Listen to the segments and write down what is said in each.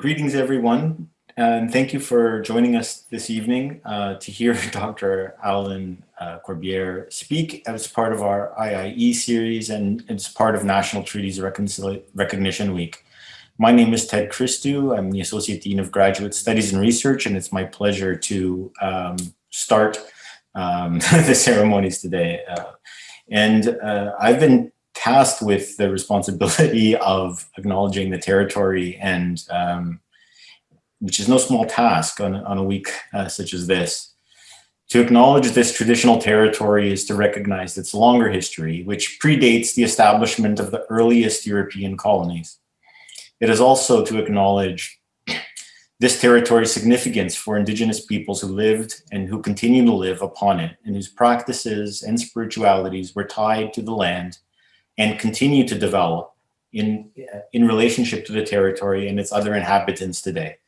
greetings, everyone, and thank you for joining us this evening uh, to hear Dr. Alan uh, Corbiere speak as part of our IIE series and as part of National Treaties Recognition Week. My name is Ted Christou. I'm the Associate Dean of Graduate Studies and Research, and it's my pleasure to um, start um, the ceremonies today. Uh, and uh, I've been tasked with the responsibility of acknowledging the territory and um, which is no small task on, on a week uh, such as this. To acknowledge this traditional territory is to recognize its longer history, which predates the establishment of the earliest European colonies. It is also to acknowledge this territory's significance for indigenous peoples who lived and who continue to live upon it and whose practices and spiritualities were tied to the land and continue to develop in, in relationship to the territory and its other inhabitants today.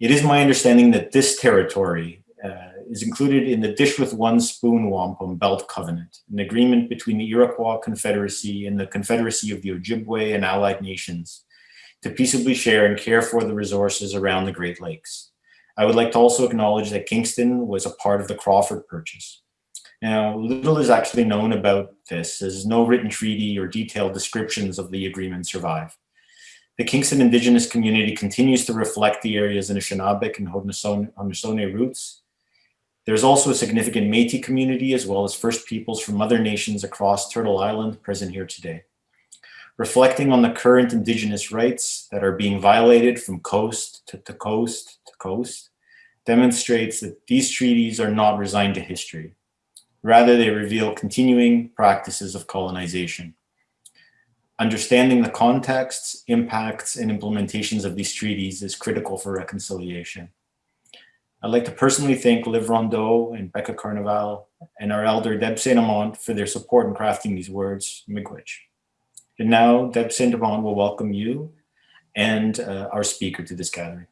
It is my understanding that this territory uh, is included in the Dish with One Spoon Wampum Belt Covenant, an agreement between the Iroquois Confederacy and the Confederacy of the Ojibwe and allied nations to peaceably share and care for the resources around the Great Lakes. I would like to also acknowledge that Kingston was a part of the Crawford Purchase. Now, little is actually known about this, as no written treaty or detailed descriptions of the agreement survive. The Kingston Indigenous community continues to reflect the area's in Anishinaabeg and Haudenosaunee roots. There's also a significant Métis community as well as First Peoples from other nations across Turtle Island present here today. Reflecting on the current Indigenous rights that are being violated from coast to, to coast to coast demonstrates that these treaties are not resigned to history. Rather, they reveal continuing practices of colonization. Understanding the contexts, impacts, and implementations of these treaties is critical for reconciliation. I'd like to personally thank Liv Rondeau and Becca Carnival and our elder Deb Saint Amant for their support in crafting these words, Miigwech. And now Deb Saint Amant will welcome you and uh, our speaker to this gathering.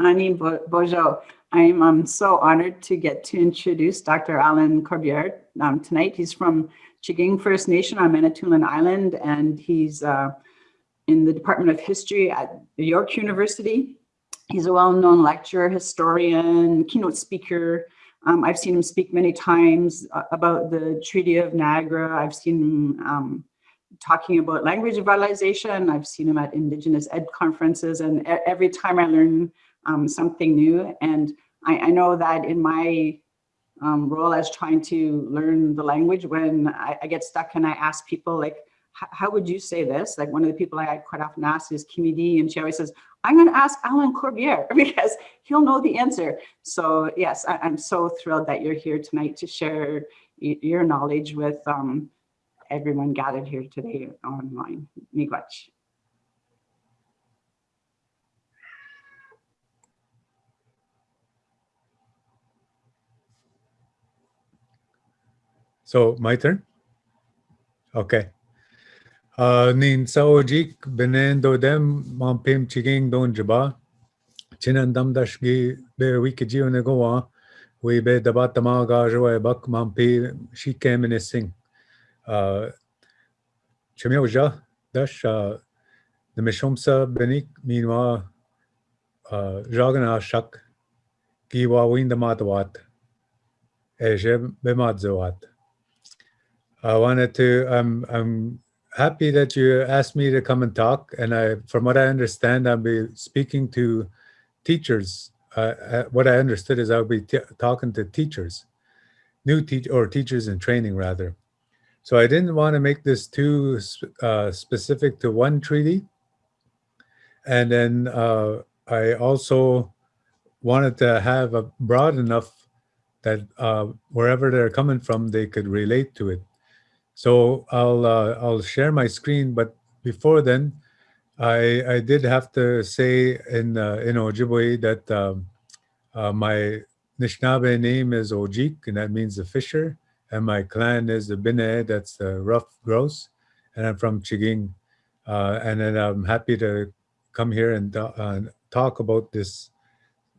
Ani Bojo, I'm um, so honored to get to introduce Dr. Alan Corbiere um, tonight. He's from M'Chigeeng First Nation on Manitoulin Island, and he's uh, in the Department of History at York University. He's a well-known lecturer, historian, keynote speaker. Um, I've seen him speak many times uh, about the Treaty of Niagara. I've seen him um, talking about language revitalization. I've seen him at Indigenous Ed conferences, and every time I learn um, something new. And I, I, know that in my um, role as trying to learn the language when I, I get stuck and I ask people like, how would you say this? Like one of the people I quite often ask is Kimi D and she always says, I'm going to ask Alan Corbiere because he'll know the answer. So yes, I, am so thrilled that you're here tonight to share your knowledge with um, everyone gathered here today online. Miigwech. So my turn? Okay. Uh, nin saojik benen do dem mampim chiging don jaba. Chinan dam dashgi be wiki ne goa. We be dabat tama gajo bak mampi shikem in sing. Uh, Chemioja dash uh, the mishomsa benik minwa uh, jagana shak kiwa winda matawat. Eje bemadzawat. I wanted to, I'm, I'm happy that you asked me to come and talk. And I, from what I understand, I'll be speaking to teachers. Uh, what I understood is I'll be talking to teachers, new teach or teachers in training rather. So I didn't want to make this too uh, specific to one treaty. And then uh, I also wanted to have a broad enough that uh, wherever they're coming from, they could relate to it. So I'll uh, I'll share my screen, but before then, I I did have to say in uh, in Ojibwe that um, uh, my Nishnabé name is Ojik, and that means the fisher, and my clan is the Bine, that's the rough grouse, and I'm from M'Chigeeng. uh, and then I'm happy to come here and uh, talk about this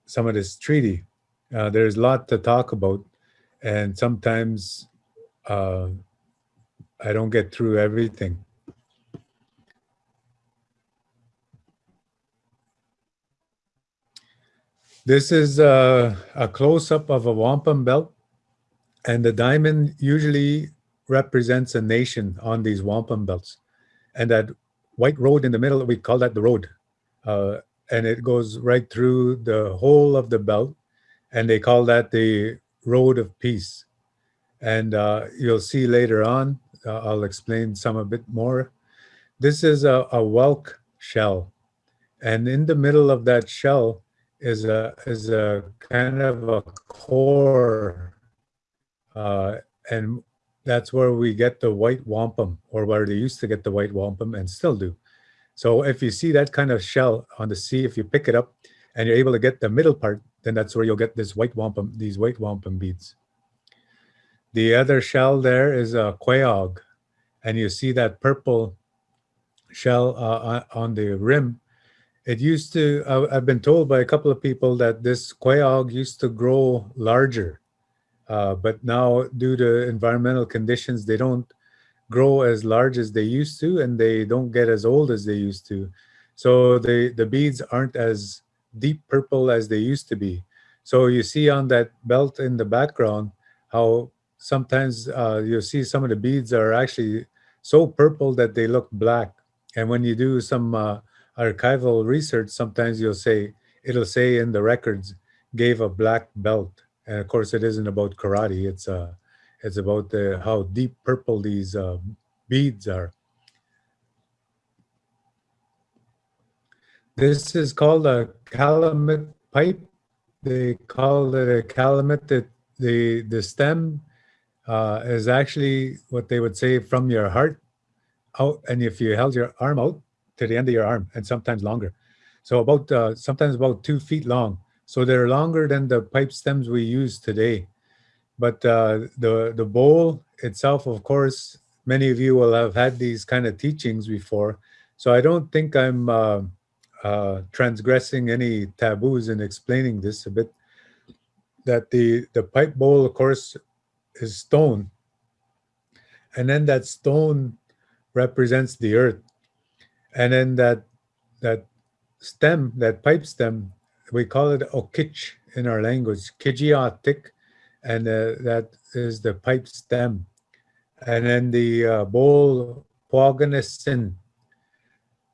some of this treaty. Uh, there's a lot to talk about, and sometimes. I don't get through everything. This is a, a close-up of a wampum belt, and the diamond usually represents a nation on these wampum belts. And that white road in the middle, we call that the road. Uh, and it goes right through the whole of the belt, and they call that the road of peace. And uh, you'll see later on, uh, I'll explain some a bit more. This is a, a whelk shell. And in the middle of that shell is a, is a kind of a core. Uh, and that's where we get the white wampum or where they used to get the white wampum and still do. So if you see that kind of shell on the sea, if you pick it up and you're able to get the middle part, then that's where you'll get this white wampum, these white wampum beads. The other shell there is a quahog, and you see that purple shell uh, on the rim. It used to, uh, I've been told by a couple of people that this quahog used to grow larger, uh, but now due to environmental conditions, they don't grow as large as they used to, and they don't get as old as they used to. So the, the beads aren't as deep purple as they used to be. So you see on that belt in the background, how sometimes uh, you'll see some of the beads are actually so purple that they look black. And when you do some uh, archival research, sometimes you'll say, it'll say in the records, gave a black belt. And of course it isn't about karate, it's, uh, it's about the, how deep purple these uh, beads are. This is called a calumet pipe. They call it a calumet. The, the, the stem uh, is actually what they would say from your heart out. And if you held your arm out to the end of your arm and sometimes longer. So about, uh, sometimes about two feet long. So they're longer than the pipe stems we use today. But uh, the, the bowl itself, of course, many of you will have had these kind of teachings before. So I don't think I'm uh, uh, transgressing any taboos in explaining this a bit, that the, the pipe bowl, of course, is stone. And then that stone represents the earth. And then that, that stem, that pipe stem, we call it okich in our language, kijiotic, and uh, that is the pipe stem. And then the uh, bowl, pogonesin,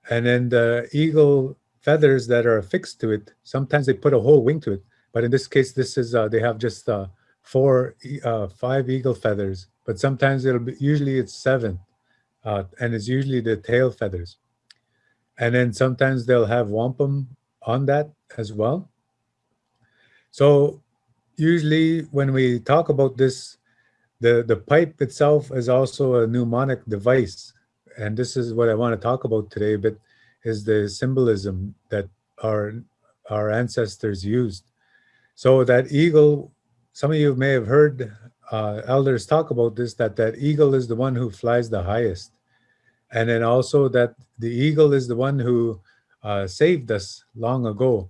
and then the eagle feathers that are affixed to it, sometimes they put a whole wing to it. But in this case, this is, uh, they have just uh, four, uh, five eagle feathers, but sometimes it'll be, usually it's seven. Uh, and it's usually the tail feathers. And then sometimes they'll have wampum on that as well. So usually when we talk about this, the, the pipe itself is also a mnemonic device. And this is what I want to talk about today, but is the symbolism that our, our ancestors used. So that eagle, some of you may have heard uh, elders talk about this, that that eagle is the one who flies the highest. And then also that the eagle is the one who uh, saved us long ago.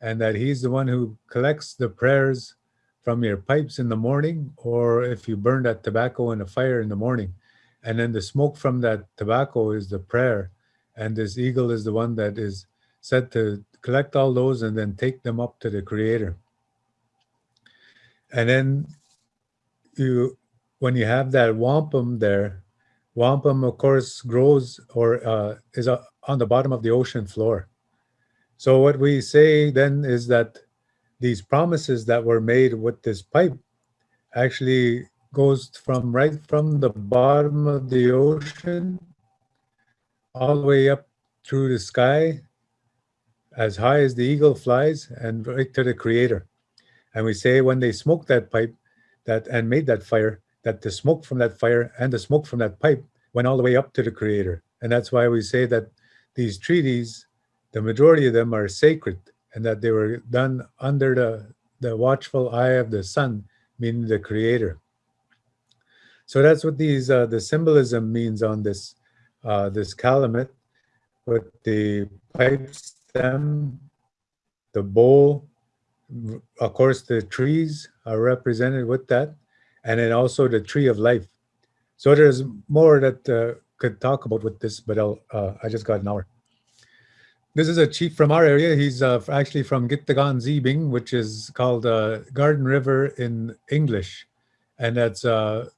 And that he's the one who collects the prayers from your pipes in the morning, or if you burn that tobacco in a fire in the morning. And then the smoke from that tobacco is the prayer. And this eagle is the one that is said to collect all those and then take them up to the creator. And then you, when you have that wampum there, wampum of course grows or uh, is uh, on the bottom of the ocean floor. So what we say then is that these promises that were made with this pipe actually goes from right from the bottom of the ocean all the way up through the sky as high as the eagle flies and right to the creator. And we say when they smoked that pipe that and made that fire, that the smoke from that fire and the smoke from that pipe went all the way up to the creator. And that's why we say that these treaties, the majority of them are sacred and that they were done under the, the watchful eye of the sun, meaning the creator. So that's what these uh, the symbolism means on this uh, this calumet with the pipe stem, the bowl, of course the trees are represented with that, and then also the tree of life. So there's more that uh, could talk about with this, but I'll, uh, I just got an hour. this is a chief from our area. He's uh, actually from Gitagan Zibing, which is called uh, Garden River in English. And that's uh,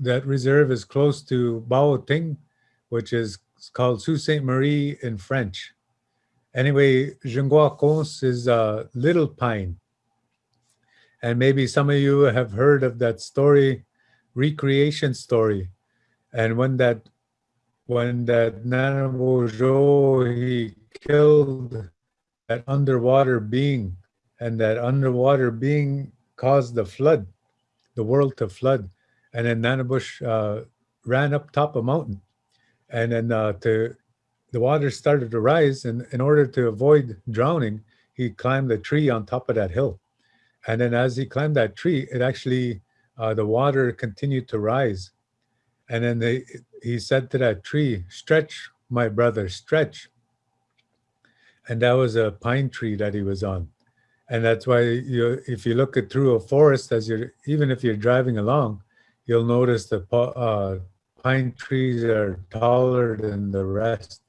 that reserve is close to Baawiting, which is called Sault Ste. Marie in French. Anyway, Shingwaukonse is a little pine. And maybe some of you have heard of that story, recreation story. And when that when that Nanabojo, he killed that underwater being and that underwater being caused the flood, the world to flood. And then Nanabush uh, ran up top a mountain and then uh, to the water started to rise and in order to avoid drowning, he climbed a tree on top of that hill. And then as he climbed that tree, it actually, uh, the water continued to rise. And then they, he said to that tree, stretch, my brother, stretch. And that was a pine tree that he was on. And that's why you, if you look at through a forest, as you're, even if you're driving along, you'll notice the uh, pine trees are taller than the rest.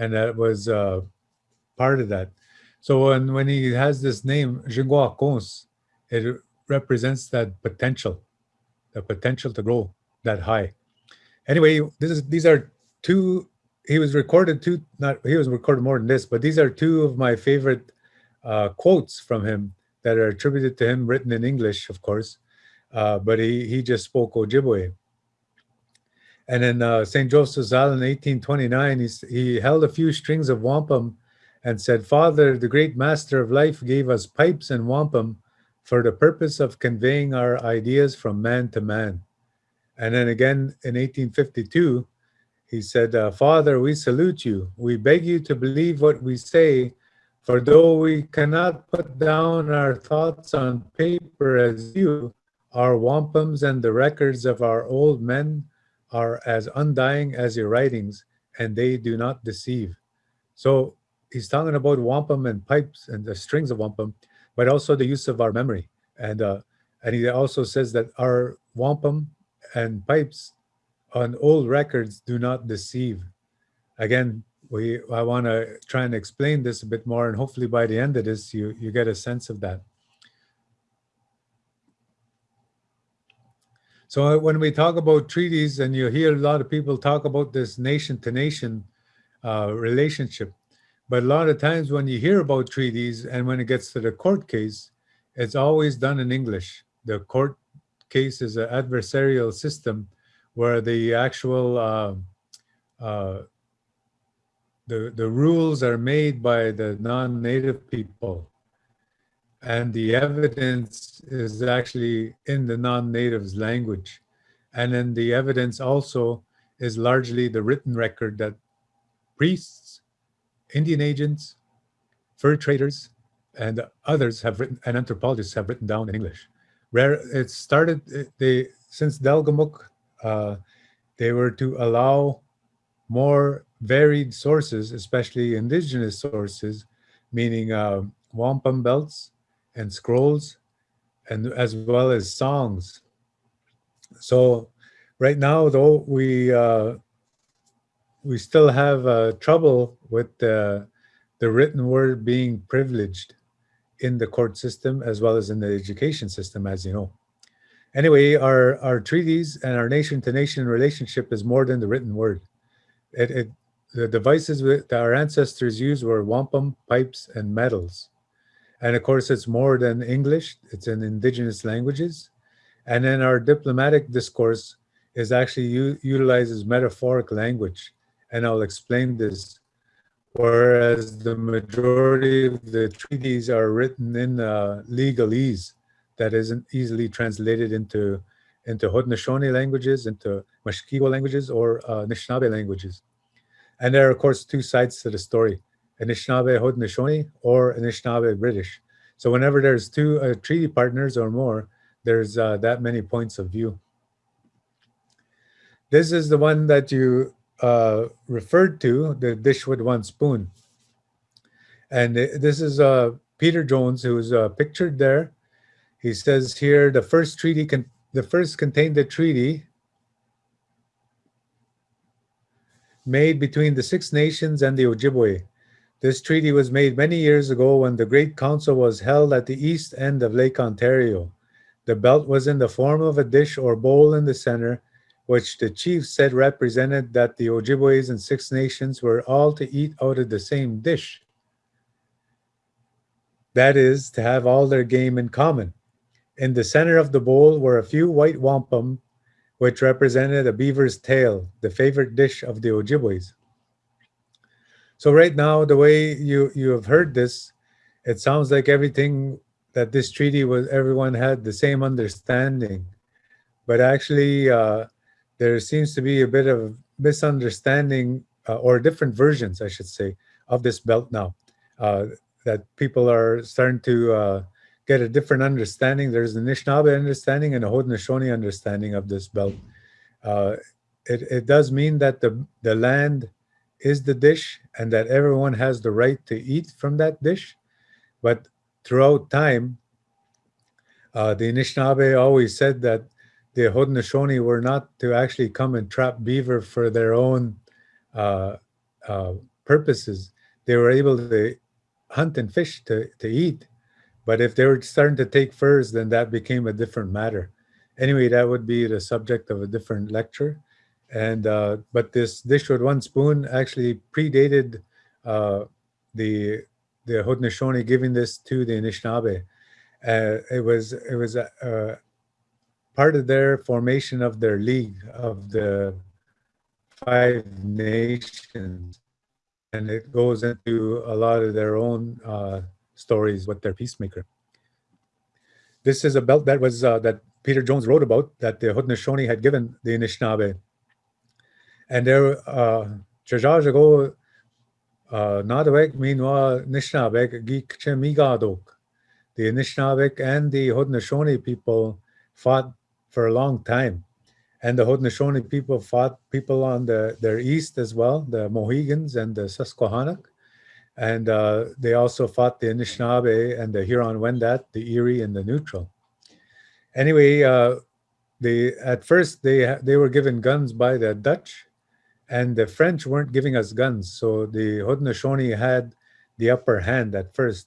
And that was uh, part of that. So when, when he has this name, Shingwaukonse, it represents that potential, the potential to grow that high. Anyway, this is these are two, he was recorded two, not, he was recorded more than this, but these are two of my favorite uh, quotes from him that are attributed to him, written in English, of course, uh, but he, he just spoke Ojibwe. And in uh, St. Joseph's Island in 1829, he, he held a few strings of wampum and said, Father, the great master of life gave us pipes and wampum for the purpose of conveying our ideas from man to man. And then again in 1852, he said, uh, Father, we salute you. We beg you to believe what we say, for though we cannot put down our thoughts on paper as you, our wampums and the records of our old men are as undying as your writings, and they do not deceive. So he's talking about wampum and pipes and the strings of wampum, but also the use of our memory. And uh, and he also says that our wampum and pipes on old records do not deceive. Again, we I want to try and explain this a bit more, and hopefully by the end of this, you you get a sense of that. So when we talk about treaties, and you hear a lot of people talk about this nation-to-nation uh, relationship, but a lot of times when you hear about treaties and when it gets to the court case, it's always done in English. The court case is an adversarial system where the actual uh, uh, the the rules are made by the non-native people, and the evidence is actually in the non-natives language, and then the evidence also is largely the written record that priests Indian agents, fur traders, and others have written, and anthropologists have written down in English. Rare, it started, they, since Delgamuukw, uh, they were to allow more varied sources, especially indigenous sources, meaning uh, wampum belts and scrolls, and as well as songs. So right now, though, we uh, we still have uh, trouble with the, the written word being privileged in the court system as well as in the education system, as you know. Anyway, our, our treaties and our nation-to-nation -nation relationship is more than the written word. It, it, the devices that our ancestors used were wampum, pipes, and medals. And of course, it's more than English, it's in indigenous languages. And then our diplomatic discourse is actually utilizes metaphoric language and I'll explain this. Whereas the majority of the treaties are written in uh, legalese that isn't easily translated into into Haudenosaunee languages, into Mushkegowuk languages, or uh, Anishinaabe languages. And there are, of course, two sides to the story, Anishinaabe Haudenosaunee or Anishinaabe British. So whenever there's two uh, treaty partners or more, there's uh, that many points of view. This is the one that you uh, referred to, the dish with one spoon. And this is uh, Peter Jones, who's uh, pictured there. He says here, the first treaty, can, the first contained a treaty made between the Six Nations and the Ojibwe. This treaty was made many years ago when the Great Council was held at the east end of Lake Ontario. The belt was in the form of a dish or bowl in the center, which the chief said represented that the Ojibways and Six Nations were all to eat out of the same dish. That is, to have all their game in common. In the center of the bowl were a few white wampum, which represented a beaver's tail, the favorite dish of the Ojibways. So right now, the way you, you have heard this, it sounds like everything that this treaty was, everyone had the same understanding. But actually, uh, there seems to be a bit of misunderstanding uh, or different versions, I should say, of this belt now. Uh, that people are starting to uh, get a different understanding. There's an Anishinaabe understanding and a Haudenosaunee understanding of this belt. Uh, it, it does mean that the, the land is the dish and that everyone has the right to eat from that dish. But throughout time, uh, the Anishinaabe always said that the Haudenosaunee were not to actually come and trap beaver for their own uh, uh, purposes. They were able to hunt and fish to, to eat. But if they were starting to take furs, then that became a different matter. Anyway, that would be the subject of a different lecture. And uh, but this dish with one spoon actually predated uh, the the Haudenosaunee giving this to the Anishinaabe. Uh, it was it was uh, part of their formation of their league of the five nations and it goes into a lot of their own uh, stories with their peacemaker. This is a belt that was uh, that Peter Jones wrote about that the Haudenosaunee had given the Anishinaabe. And there, uh, Chajajago, Nadawek, Minwa, Nishnabek, Geek Chemigadok. The Anishinaabe and the Haudenosaunee people fought for a long time and the Haudenosaunee people fought people on the their east as well, the Mohegans and the Susquehannock. And uh, they also fought the Anishinaabe and the Huron-Wendat, the Erie and the Neutral. Anyway, uh, they at first they they were given guns by the Dutch, and the French weren't giving us guns. So the Haudenosaunee had the upper hand at first.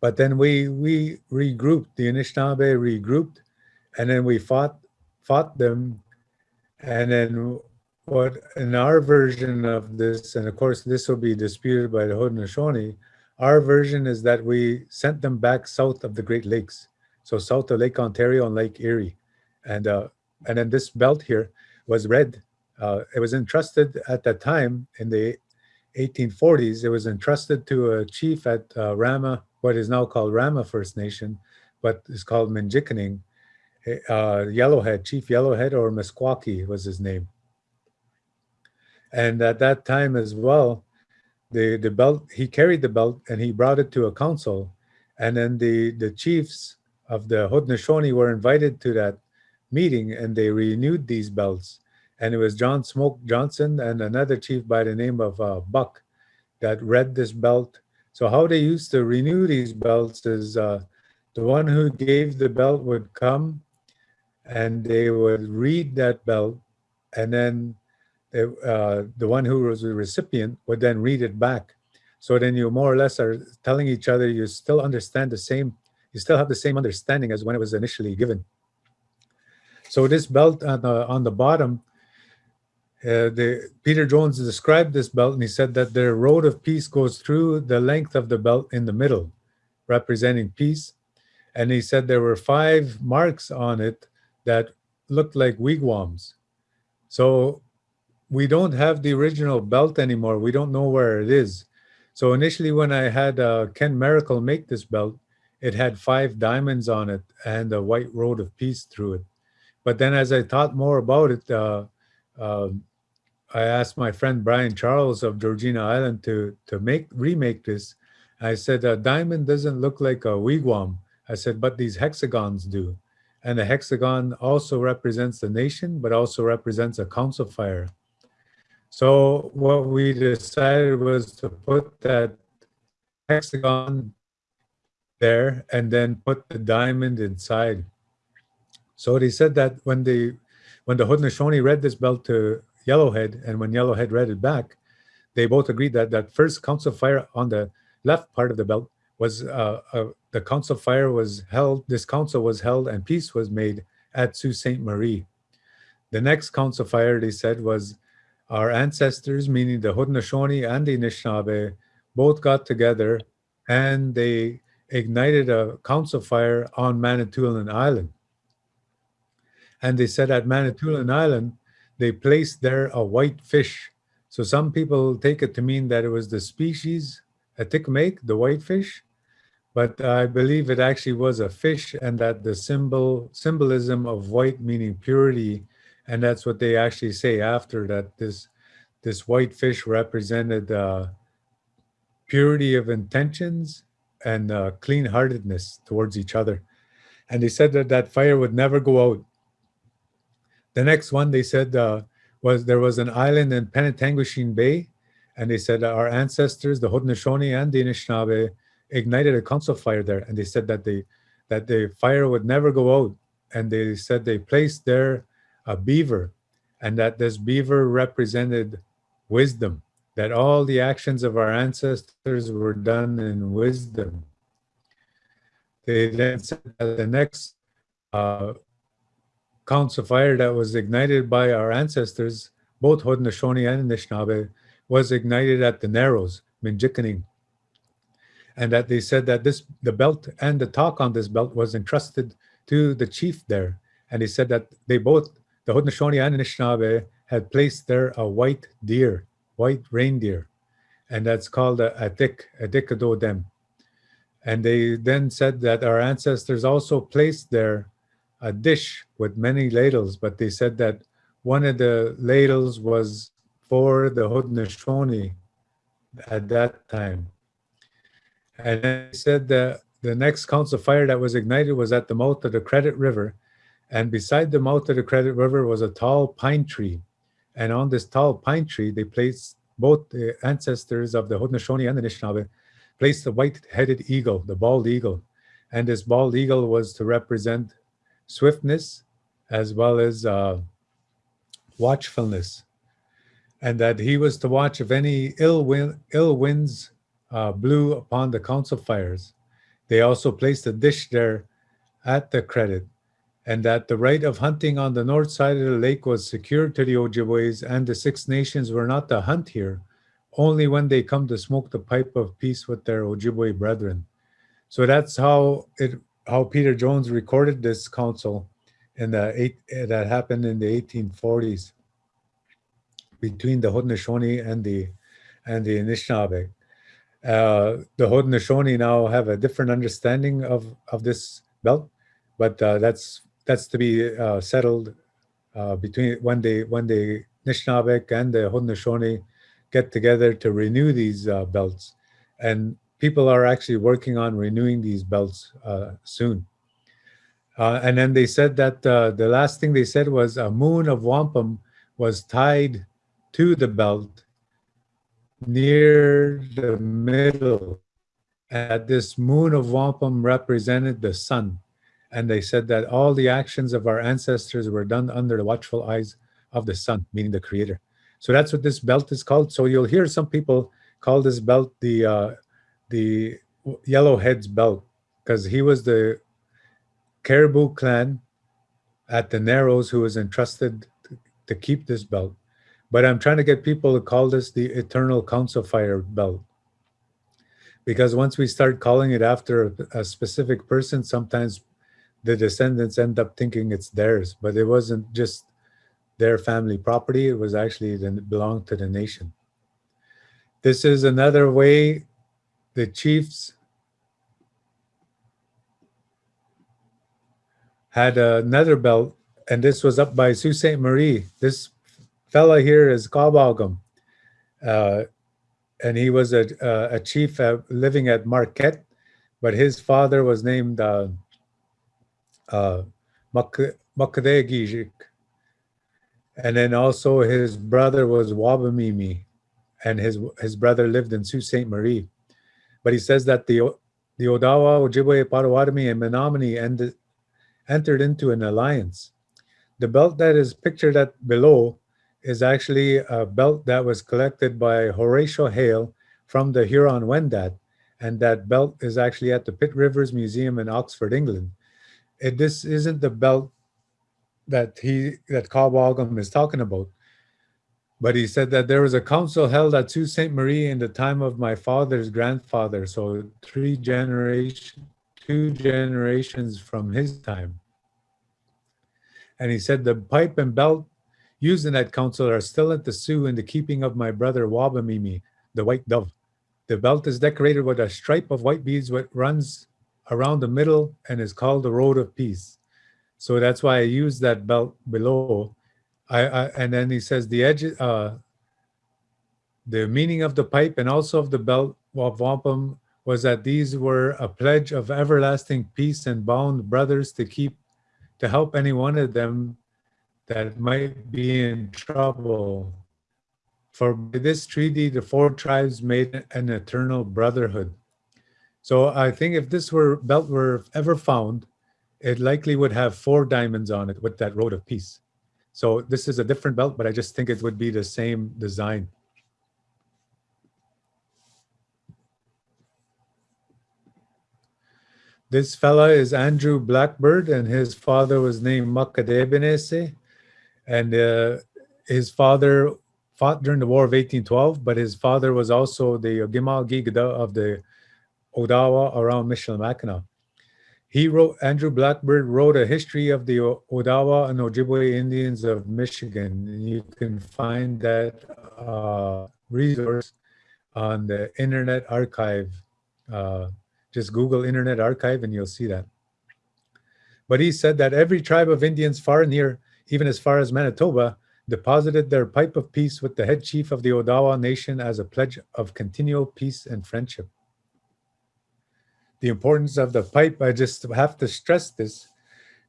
But then we we regrouped, the Anishinaabe regrouped, and then we fought fought them. And then what in our version of this, and of course this will be disputed by the Haudenosaunee, our version is that we sent them back south of the Great Lakes. So south of Lake Ontario and Lake Erie. And, uh, and then this belt here was red. Uh, it was entrusted at that time in the 1840s. It was entrusted to a chief at uh, Rama, what is now called Rama First Nation, but is called Minjikaning uh, Yellowhead, Chief Yellowhead or Meskwaki was his name. And at that time as well, the, the belt, he carried the belt and he brought it to a council. And then the, the chiefs of the Haudenosaunee were invited to that meeting and they renewed these belts. And it was John Smoke Johnson and another chief by the name of uh, Buck that read this belt. So how they used to renew these belts is uh, the one who gave the belt would come and they would read that belt and then they, uh, the one who was the recipient would then read it back. So then you more or less are telling each other you still understand the same, you still have the same understanding as when it was initially given. So this belt on the, on the bottom, uh, the, Peter Jones described this belt and he said that the road of peace goes through the length of the belt in the middle, representing peace. And he said there were five marks on it that looked like wigwams. So we don't have the original belt anymore. We don't know where it is. So initially when I had uh, Ken Maracle make this belt, it had five diamonds on it and a white road of peace through it. But then as I thought more about it, uh, uh, I asked my friend Brian Charles of Georgina Island to, to make remake this. I said, a diamond doesn't look like a wigwam. I said, but these hexagons do. And the hexagon also represents the nation, but also represents a council fire. So what we decided was to put that hexagon there and then put the diamond inside. So they said that when the when the Haudenosaunee read this belt to Yellowhead and when Yellowhead read it back, they both agreed that that first council fire on the left part of the belt was uh, uh, the council fire was held. This council was held, and peace was made at Sault Ste. Marie. The next council fire, they said, was our ancestors, meaning the Haudenosaunee and the Anishinaabe, both got together and they ignited a council fire on Manitoulin Island. And they said at Manitoulin Island, they placed there a white fish. So some people take it to mean that it was the species Atikamek, the white fish, but I believe it actually was a fish and that the symbol symbolism of white meaning purity, and that's what they actually say after that this this white fish represented uh, purity of intentions and uh, clean-heartedness towards each other. And they said that that fire would never go out. The next one they said uh, was there was an island in Penetanguishene Bay, and they said our ancestors, the Haudenosaunee and the Anishinaabe, ignited a council fire there, and they said that they that the fire would never go out, and they said they placed there a beaver, and that this beaver represented wisdom, that all the actions of our ancestors were done in wisdom. They then said that the next uh, council fire that was ignited by our ancestors, both Haudenosaunee and Anishinaabe, was ignited at the Narrows, Minjikaning. And that they said that this the belt and the talk on this belt was entrusted to the chief there. And he said that they both, the Haudenosaunee and Anishinaabe, had placed there a white deer, white reindeer. And that's called a atik, adikado dem. And they then said that our ancestors also placed there a dish with many ladles, but they said that one of the ladles was for the Haudenosaunee at that time. And they said that the next council fire that was ignited was at the mouth of the Credit River. And beside the mouth of the Credit River was a tall pine tree. And on this tall pine tree, they placed both the ancestors of the Haudenosaunee and the Anishinaabe, placed the white-headed eagle, the bald eagle. And this bald eagle was to represent swiftness as well as uh, watchfulness and that he was to watch if any ill, wind, ill winds uh, blew upon the council fires. They also placed a dish there at the credit, and that the right of hunting on the north side of the lake was secured to the Ojibways, and the Six Nations were not to hunt here, only when they come to smoke the pipe of peace with their Ojibwe brethren. So that's how it how Peter Jones recorded this council in the eight that happened in the 1840s between the Haudenosaunee and the and the Anishinaabe. Uh, the Haudenosaunee now have a different understanding of of this belt, but uh, that's that's to be uh, settled uh, between when they when the Anishinaabe and the Haudenosaunee get together to renew these uh, belts, and people are actually working on renewing these belts uh, soon. and then they said that the last thing they said was a moon of wampum was tied to the belt near the middle. And this moon of wampum represented the sun. And they said that all the actions of our ancestors were done under the watchful eyes of the sun, meaning the creator. So that's what this belt is called. So you'll hear some people call this belt the uh, the Yellowhead's belt because he was the Caribou clan at the Narrows who was entrusted to keep this belt. But I'm trying to get people to call this the Eternal Council Fire belt. Because once we start calling it after a, a specific person, sometimes the descendants end up thinking it's theirs, but it wasn't just their family property. It was actually it belonged to the nation. This is another way the chiefs had another belt, and this was up by Sault Ste. Marie. This fella here is Kawbawgam. Uh, and he was a, a chief living at Marquette, but his father was named uh, uh. And then also his brother was Wabamimi, and his his brother lived in Sault Ste. Marie. But he says that the the Odawa, Ojibwe, Potawatomi, and Menominee ended, entered into an alliance. The belt that is pictured at below is actually a belt that was collected by Horatio Hale from the Huron Wendat, and that belt is actually at the Pitt Rivers Museum in Oxford, England. It, this isn't the belt that he that Kawbawgam is talking about. But he said that there was a council held at Sault Ste. Marie in the time of my father's grandfather, so three generation, two generations from his time. And he said the pipe and belt used in that council are still at the Soo in the keeping of my brother Wabamimi, the white dove. The belt is decorated with a stripe of white beads that runs around the middle and is called the Road of Peace. So that's why I use that belt below. I, I and then he says the edge, uh, the meaning of the pipe and also of the belt of wampum was that these were a pledge of everlasting peace and bound brothers to keep, to help any one of them that might be in trouble. For by this treaty, the four tribes made an eternal brotherhood. So I think if this were belt were ever found, it likely would have four diamonds on it with that road of peace. So this is a different belt, but I just think it would be the same design. This fella is Andrew Blackbird, and his father was named Makadebenese. And uh, his father fought during the War of 1812, but his father was also the Gimal Gigada of the Odawa around Michilimackinac. He wrote, Andrew Blackbird wrote a history of the Odawa and Ojibwe Indians of Michigan. You can find that uh, resource on the Internet Archive. Uh, just Google Internet Archive and you'll see that. But he said that every tribe of Indians far and near, even as far as Manitoba, deposited their pipe of peace with the head chief of the Odawa nation as a pledge of continual peace and friendship the importance of the pipe, I just have to stress this,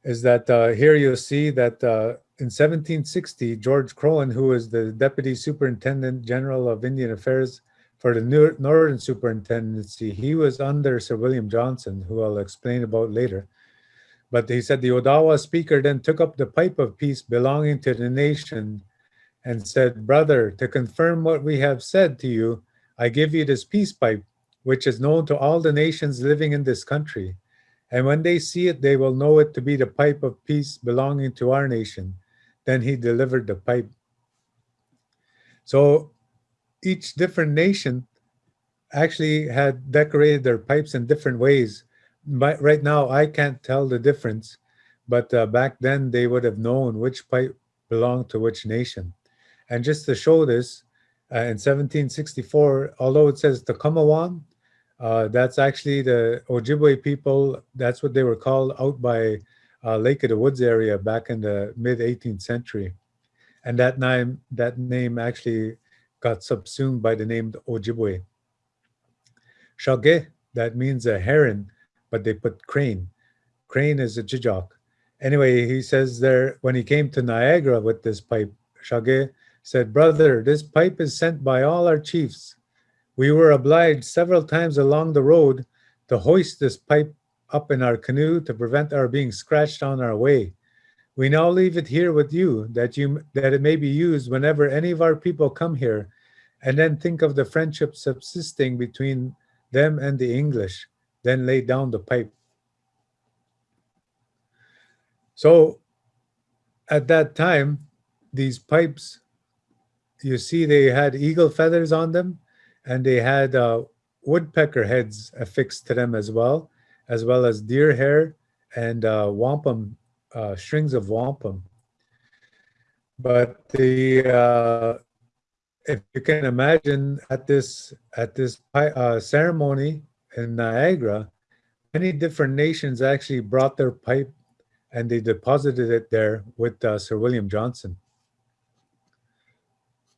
is that uh, here you'll see that uh, in 1760, George Croghan, who was the Deputy Superintendent General of Indian Affairs for the New Northern Superintendency, he was under Sir William Johnson, who I'll explain about later. But he said the Odawa speaker then took up the pipe of peace belonging to the nation and said, Brother, to confirm what we have said to you, I give you this peace pipe which is known to all the nations living in this country. And when they see it, they will know it to be the pipe of peace belonging to our nation. Then he delivered the pipe. So each different nation actually had decorated their pipes in different ways. But right now, I can't tell the difference, but uh, back then they would have known which pipe belonged to which nation. And just to show this, uh, in 1764, although it says the Tacamawan, uh, that's actually the Ojibwe people. That's what they were called out by uh, Lake of the Woods area back in the mid 18th century. And that name, that name actually got subsumed by the name Ojibwe. Shage, that means a heron, but they put crane. Crane is a jijok. Anyway, he says there, when he came to Niagara with this pipe, Shage said, brother, this pipe is sent by all our chiefs we were obliged several times along the road to hoist this pipe up in our canoe to prevent our being scratched on our way. We now leave it here with you that you that it may be used whenever any of our people come here, and then think of the friendship subsisting between them and the English, then lay down the pipe. So at that time, these pipes, you see they had eagle feathers on them, and they had uh, woodpecker heads affixed to them as well, as well as deer hair and uh, wampum, uh, strings of wampum. But the uh, if you can imagine at this at this uh, ceremony in Niagara, many different nations actually brought their pipe and they deposited it there with uh, Sir William Johnson.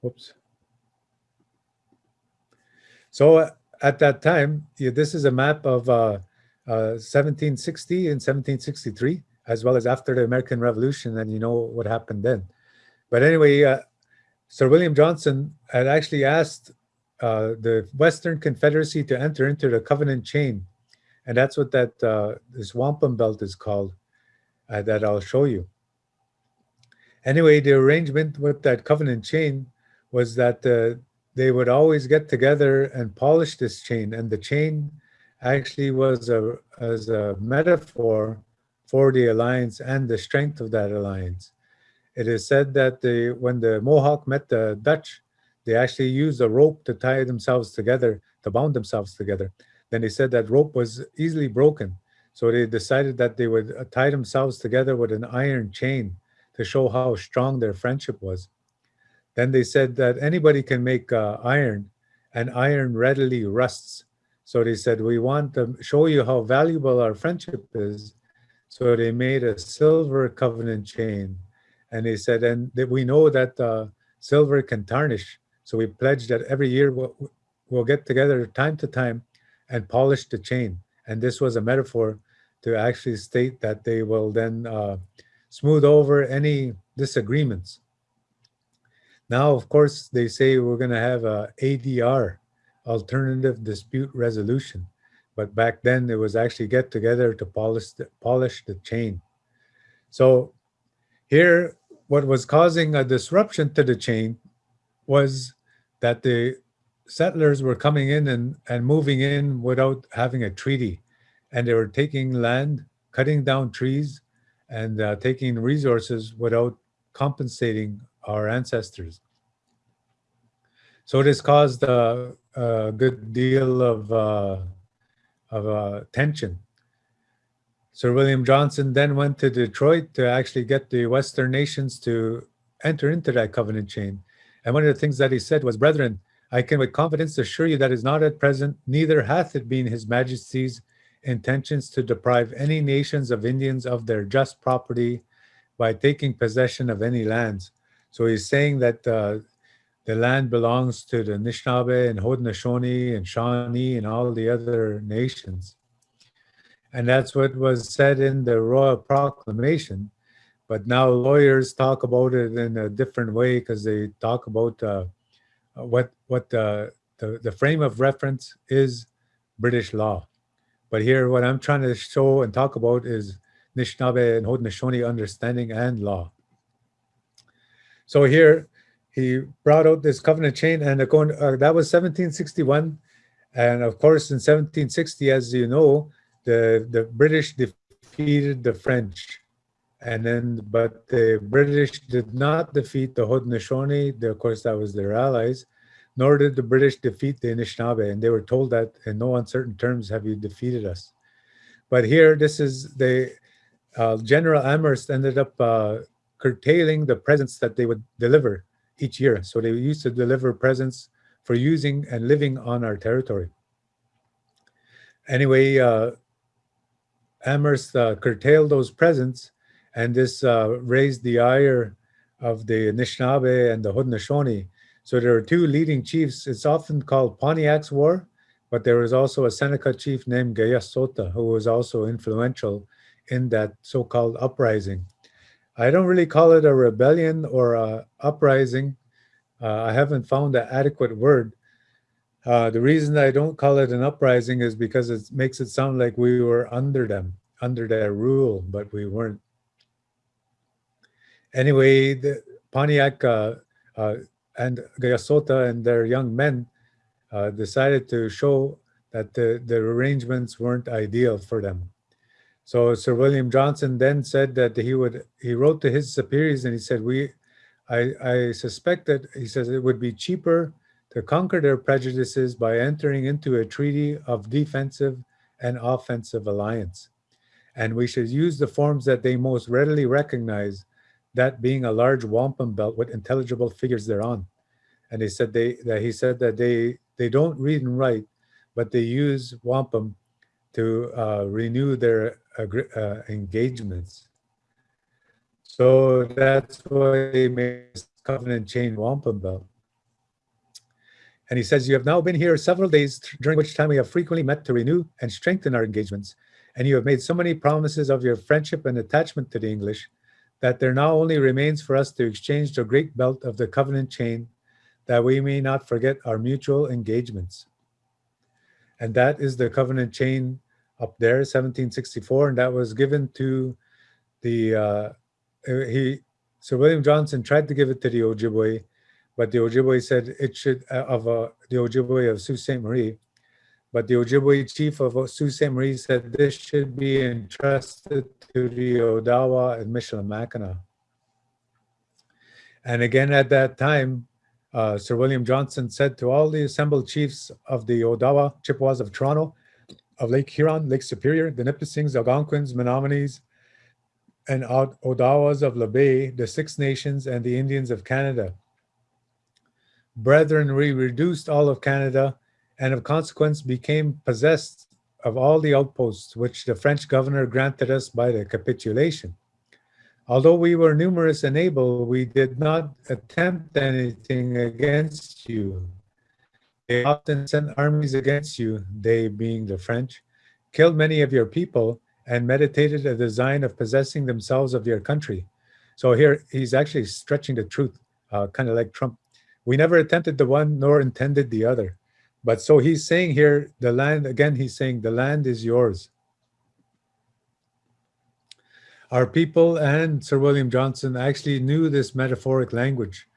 Whoops. So uh, at that time, this is a map of uh, uh, 1760 and 1763, as well as after the American Revolution, and you know what happened then. But anyway, uh, Sir William Johnson had actually asked uh, the Western Confederacy to enter into the Covenant chain, and that's what that uh, this wampum belt is called, that I'll show you. Anyway, the arrangement with that covenant chain was that uh, they would always get together and polish this chain. And the chain actually was a, as a metaphor for the alliance and the strength of that alliance. It is said that when the Mohawk met the Dutch, they actually used a rope to tie themselves together, to bound themselves together. Then they said that rope was easily broken. So they decided that they would uh, tie themselves together with an iron chain to show how strong their friendship was. Then they said that anybody can make uh, iron and iron readily rusts. So they said, we want to show you how valuable our friendship is. So they made a silver covenant chain. And they said, and that we know that uh, silver can tarnish. So we pledged that every year we'll, we'll get together time to time and polish the chain. And this was a metaphor to actually state that they will then uh, smooth over any disagreements. Now, of course, they say we're going to have a ADR, alternative dispute resolution. But back then it was actually get together to polish the, polish the chain. So here, what was causing a disruption to the chain was that the settlers were coming in and, and moving in without having a treaty. And they were taking land, cutting down trees, and uh, taking resources without compensating our ancestors. So it has caused a, a good deal of, uh, of uh, tension. Sir William Johnson then went to Detroit to actually get the Western nations to enter into that covenant chain. And one of the things that he said was, brethren, I can with confidence assure you that is not at present, neither hath it been his majesty's intentions to deprive any nations of Indians of their just property by taking possession of any lands. So he's saying that uh, the land belongs to the Anishinaabe and Haudenosaunee and Shawnee and all the other nations. And that's what was said in the Royal Proclamation. But now lawyers talk about it in a different way because they talk about uh, what what the, the the frame of reference is British law. But here, what I'm trying to show and talk about is Anishinaabe and Haudenosaunee understanding and law. So here, he brought out this covenant chain, and uh, that was 1761. And of course, in 1760, as you know, the, the British defeated the French. And then, but the British did not defeat the Haudenosaunee. Of course, that was their allies. Nor did the British defeat the Anishinaabe. And they were told that in no uncertain terms have you defeated us. But here, this is the uh, General Amherst ended up uh, curtailing the presents that they would deliver each year. So they used to deliver presents for using and living on our territory. Anyway, uh, Amherst uh, curtailed those presents and this uh, raised the ire of the Anishinaabe and the Haudenosaunee. So there are two leading chiefs. It's often called Pontiac's War, but there was also a Seneca chief named Guyasuta who was also influential in that so-called uprising. I don't really call it a rebellion or a uprising. Uh, I haven't found an adequate word. Uh, the reason I don't call it an uprising is because it makes it sound like we were under them, under their rule, but we weren't anyway, the Pontiac uh, uh, and Guyasuta and their young men uh, decided to show that the, the arrangements weren't ideal for them. So Sir William Johnson then said that he would, he wrote to his superiors and he said, we, I, I suspect that, he says it would be cheaper to conquer their prejudices by entering into a treaty of defensive and offensive alliance. And we should use the forms that they most readily recognize that being a large wampum belt with intelligible figures thereon. And they said they that he said that they they don't read and write, but they use wampum to uh, renew their uh, engagements. So that's why he made covenant chain wampum belt. And he says, you have now been here several days during which time we have frequently met to renew and strengthen our engagements. And you have made so many promises of your friendship and attachment to the English that there now only remains for us to exchange the great belt of the covenant chain that we may not forget our mutual engagements. And that is the covenant chain up there, 1764, and that was given to the, uh, he, Sir William Johnson tried to give it to the Ojibwe, but the Ojibwe said it should, uh, of uh, the Ojibwe of Sault Ste. Marie, but the Ojibwe chief of Sault Ste. Marie said this should be entrusted to the Odawa and Michilimackinac. And again, at that time, uh, Sir William Johnson said to all the assembled chiefs of the Odawa, Chippewas of Toronto, of Lake Huron, Lake Superior, the Nipissings, Algonquins, Menominees, and Odawas of La Baie, the Six Nations, and the Indians of Canada. Brethren, we reduced all of Canada and of consequence became possessed of all the outposts which the French governor granted us by the capitulation. Although we were numerous and able, we did not attempt anything against you. They often sent armies against you, they being the French, killed many of your people, and meditated a design of possessing themselves of your country. So here he's actually stretching the truth, uh, kind of like Trump. We never attempted the one nor intended the other. But so he's saying here, the land, again, he's saying the land is yours. Our people and Sir William Johnson actually knew this metaphoric language.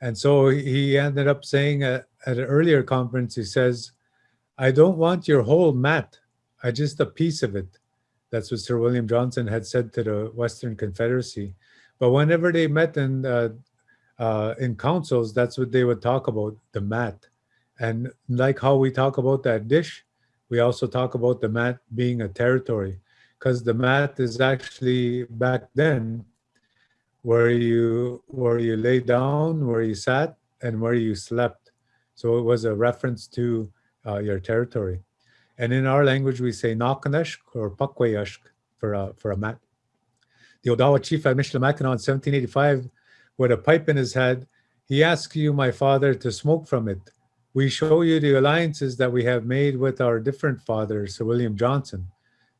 And so he ended up saying at, at an earlier conference, he says, I don't want your whole mat, I just a piece of it. That's what Sir William Johnson had said to the Western Confederacy. But whenever they met in, uh, uh, in councils, that's what they would talk about, the mat. And like how we talk about that dish, we also talk about the mat being a territory because the mat is actually back then where you where you lay down, where you sat, and where you slept. So it was a reference to uh, your territory. And in our language, we say Nakaneshk or Pakwayashk for a, for a mat. The Odawa chief at Michilimackinac in 1785, with a pipe in his head, he asked you, my father, to smoke from it. We show you the alliances that we have made with our different fathers, Sir William Johnson.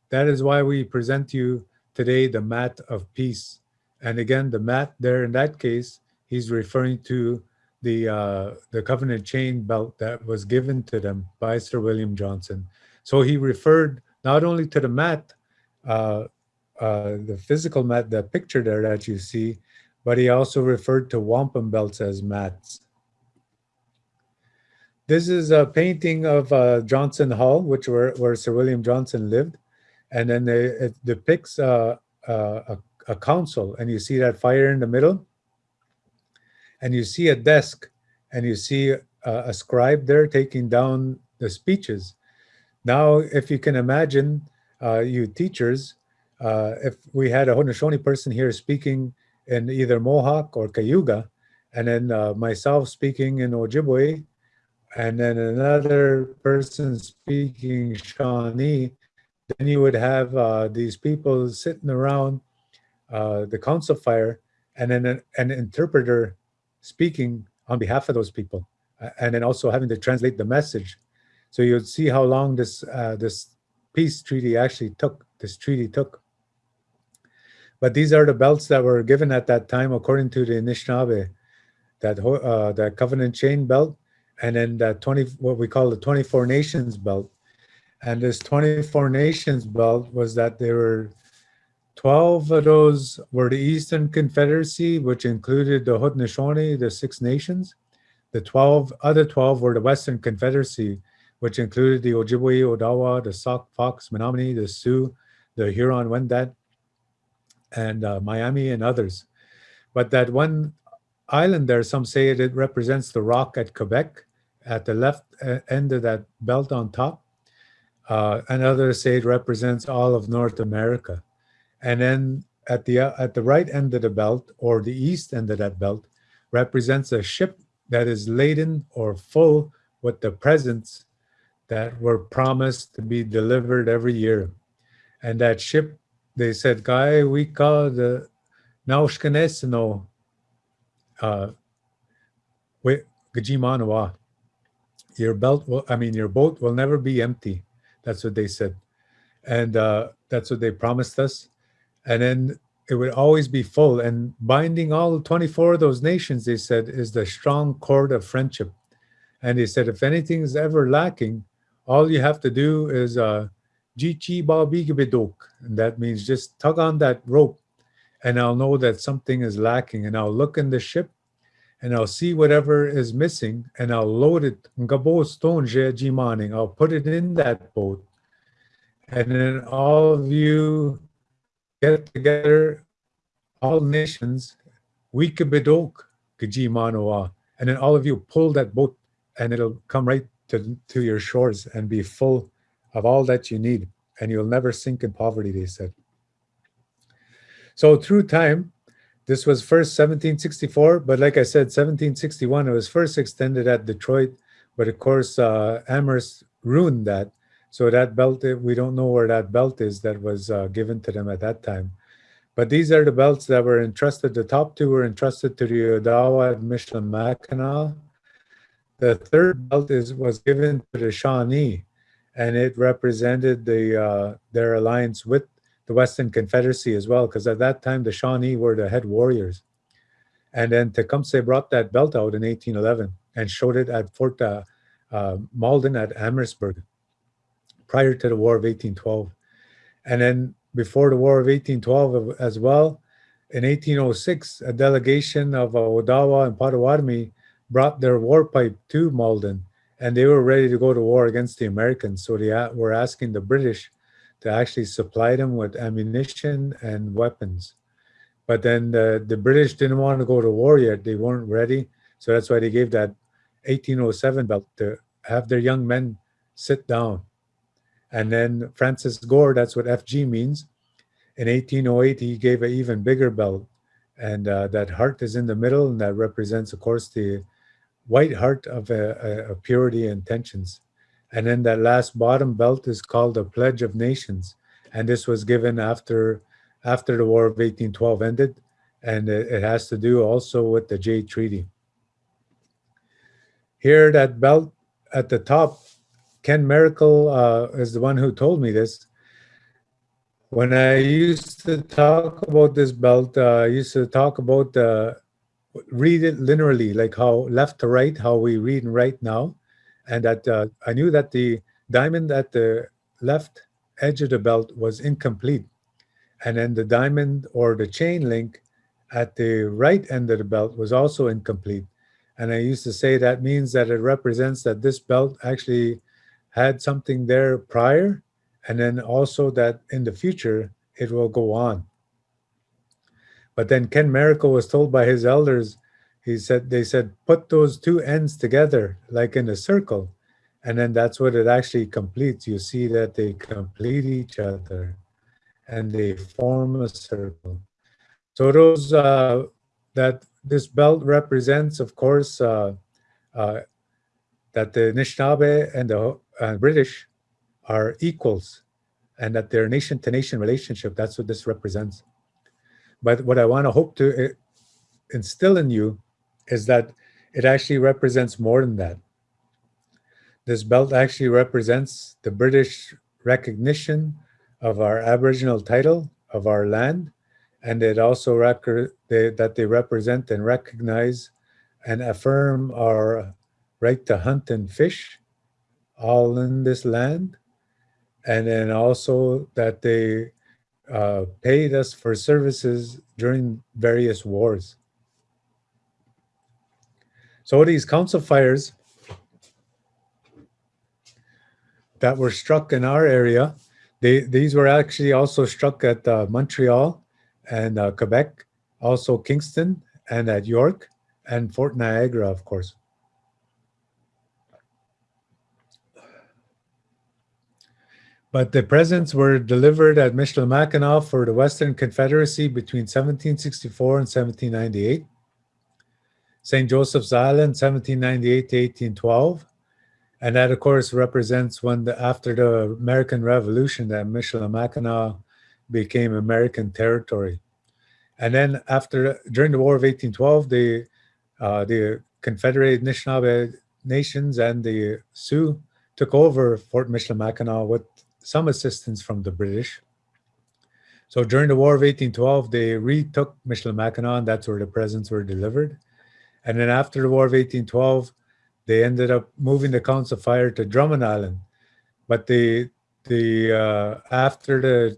That is why we present you today the mat of peace. And again, the mat there in that case, he's referring to the uh, the covenant chain belt that was given to them by Sir William Johnson. So he referred not only to the mat, uh, uh, the physical mat, the picture there that you see, but he also referred to wampum belts as mats. This is a painting of uh, Johnson Hall, which where, where Sir William Johnson lived. And then they, it depicts uh, uh, a, a council and you see that fire in the middle. And you see a desk and you see a, a scribe there taking down the speeches. Now, if you can imagine, uh, you teachers, uh, if we had a Haudenosaunee person here speaking in either Mohawk or Cayuga, and then uh, myself speaking in Ojibwe, and then another person speaking Shawnee, then you would have uh, these people sitting around uh, the council fire and then an, an, interpreter speaking on behalf of those people and then also having to translate the message. So you'd see how long this, uh, this peace treaty actually took, this treaty took. But these are the belts that were given at that time according to the Anishinaabe, that, uh, that covenant chain belt, and then that 20, what we call the 24 nations belt. And this 24 nations belt was that they were 12 of those were the Eastern Confederacy, which included the Haudenosaunee, the Six Nations. The 12 other 12 were the Western Confederacy, which included the Ojibwe, Odawa, the Sauk, Fox, Menominee, the Sioux, the Huron, Wendat, and uh, Miami and others. But that one island there, some say it represents the rock at Quebec at the left uh, end of that belt on top. Uh, and others say it represents all of North America. And then at the, uh, at the right end of the belt or the east end of that belt represents a ship that is laden or full with the presents that were promised to be delivered every year. And that ship, they said, Guy, we call the Naushkanesino uh, Gajimanawa. Your belt will, I mean, your boat will never be empty. That's what they said. And uh, that's what they promised us. And then it would always be full. And binding all 24 of those nations, they said, is the strong cord of friendship. And they said, if anything is ever lacking, all you have to do is uh, and that means just tug on that rope and I'll know that something is lacking and I'll look in the ship and I'll see whatever is missing and I'll load it. I'll put it in that boat. And then all of you get together, all nations, wikabidok gajimanoa. And then all of you pull that boat and it'll come right to, to your shores and be full of all that you need. And you'll never sink in poverty, they said. So through time, this was first 1764, but like I said, 1761, it was first extended at Detroit, but of course, uh, Amherst ruined that. So that belt, we don't know where that belt is that was uh, given to them at that time. But these are the belts that were entrusted. The top two were entrusted to the Odawa and Michilimackinac. The third belt is was given to the Shawnee, and it represented the uh, their alliance with the Western Confederacy as well, because at that time the Shawnee were the head warriors. And then Tecumseh brought that belt out in 1811 and showed it at Fort uh, uh, Malden at Amherstburg prior to the War of 1812. And then before the War of 1812 as well, in 1806, a delegation of uh, Odawa and Potawatomi brought their war pipe to Malden and they were ready to go to war against the Americans. So they were asking the British to actually supply them with ammunition and weapons. But then the, the British didn't want to go to war yet. They weren't ready. So that's why they gave that 1807 belt to have their young men sit down. And then Francis Gore, that's what FG means. In 1808, he gave an even bigger belt. And uh, that heart is in the middle, and that represents, of course, the white heart of a, purity intentions. And then that last bottom belt is called the Pledge of Nations. And this was given after, after the War of 1812 ended. And it, it has to do also with the Jay Treaty. Here, that belt at the top, Ken Maracle uh, is the one who told me this. When I used to talk about this belt, uh, I used to talk about uh, read it linearly, like how left to right, how we read and write now and that uh, I knew that the diamond at the left edge of the belt was incomplete. And then the diamond or the chain link at the right end of the belt was also incomplete. And I used to say that means that it represents that this belt actually had something there prior, and then also that in the future, it will go on. But then Ken Maracle was told by his elders he said they said put those two ends together like in a circle and then that's what it actually completes you see that they complete each other and they form a circle so those uh, that this belt represents of course uh, uh, that the Anishinaabe and the uh, British are equals and that their nation to nation relationship that's what this represents but what I want to hope to uh, instill in you is that it actually represents more than that. This belt actually represents the British recognition of our Aboriginal title of our land, and it also they, that they represent and recognize and affirm our right to hunt and fish all in this land, and then also that they uh, paid us for services during various wars. So these council fires that were struck in our area, they, these were actually also struck at uh, Montreal and uh, Quebec, also Kingston and at York and Fort Niagara, of course. But the presents were delivered at Michilimackinac for the Western Confederacy between 1764 and 1798. St. Joseph's Island, 1798 to 1812. And that, of course, represents when the, after the American Revolution that Michilimackinac became American territory. And then after, during the War of 1812, the, uh, the Confederate Anishinaabe nations and the Sioux took over Fort Michilimackinac with some assistance from the British. So during the War of 1812, they retook Michilimackinac, that's where the presents were delivered. And then after the War of 1812, they ended up moving the Council Fire to Drummond Island. But the the uh, after the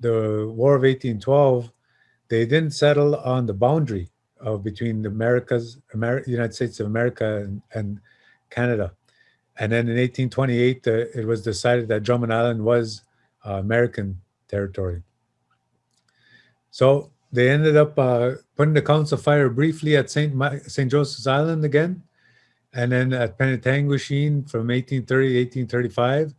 the War of 1812, they didn't settle on the boundary of between the Americas, Amer United States of America and, and Canada. And then in 1828, uh, it was decided that Drummond Island was uh, American territory. So they ended up uh, putting the council fire briefly at St. St. Joseph's Island again, and then at Penetanguishene from 1830 to 1835.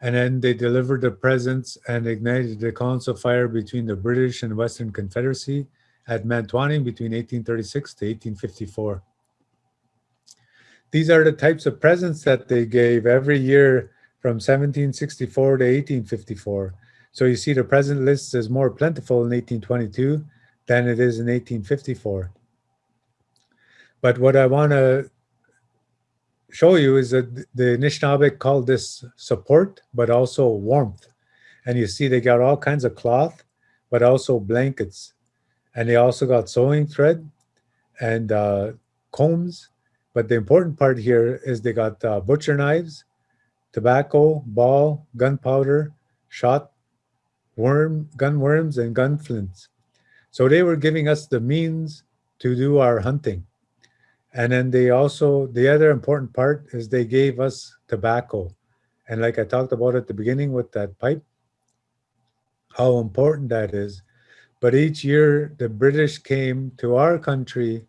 And then they delivered the presents and ignited the council fire between the British and Western Confederacy at Manitowaning between 1836 to 1854. These are the types of presents that they gave every year from 1764 to 1854. So you see the present list is more plentiful in 1822 than it is in 1854. But what I want to show you is that the Anishinaabeg called this support, but also warmth. And you see they got all kinds of cloth, but also blankets. And they also got sewing thread and uh, combs. But the important part here is they got uh, butcher knives, tobacco, ball, gunpowder, shot, worm, gun worms, and gun flints. So they were giving us the means to do our hunting. And then they also, the other important part is they gave us tobacco. And like I talked about at the beginning with that pipe, how important that is. But each year the British came to our country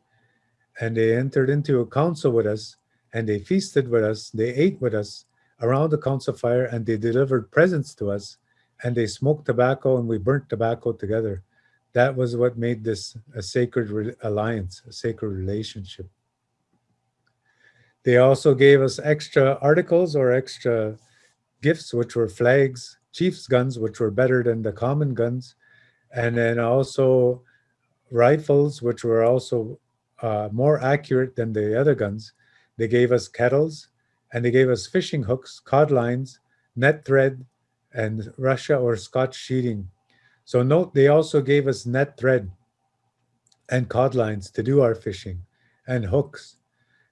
and they entered into a council with us and they feasted with us, they ate with us around the council fire and they delivered presents to us and they smoked tobacco and we burnt tobacco together. That was what made this a sacred alliance, a sacred relationship. They also gave us extra articles or extra gifts, which were flags, chief's guns, which were better than the common guns, and then also rifles, which were also uh, more accurate than the other guns. They gave us kettles, and they gave us fishing hooks, cod lines, net thread, and Russia or Scotch sheeting. So note, they also gave us net thread and cod lines to do our fishing and hooks.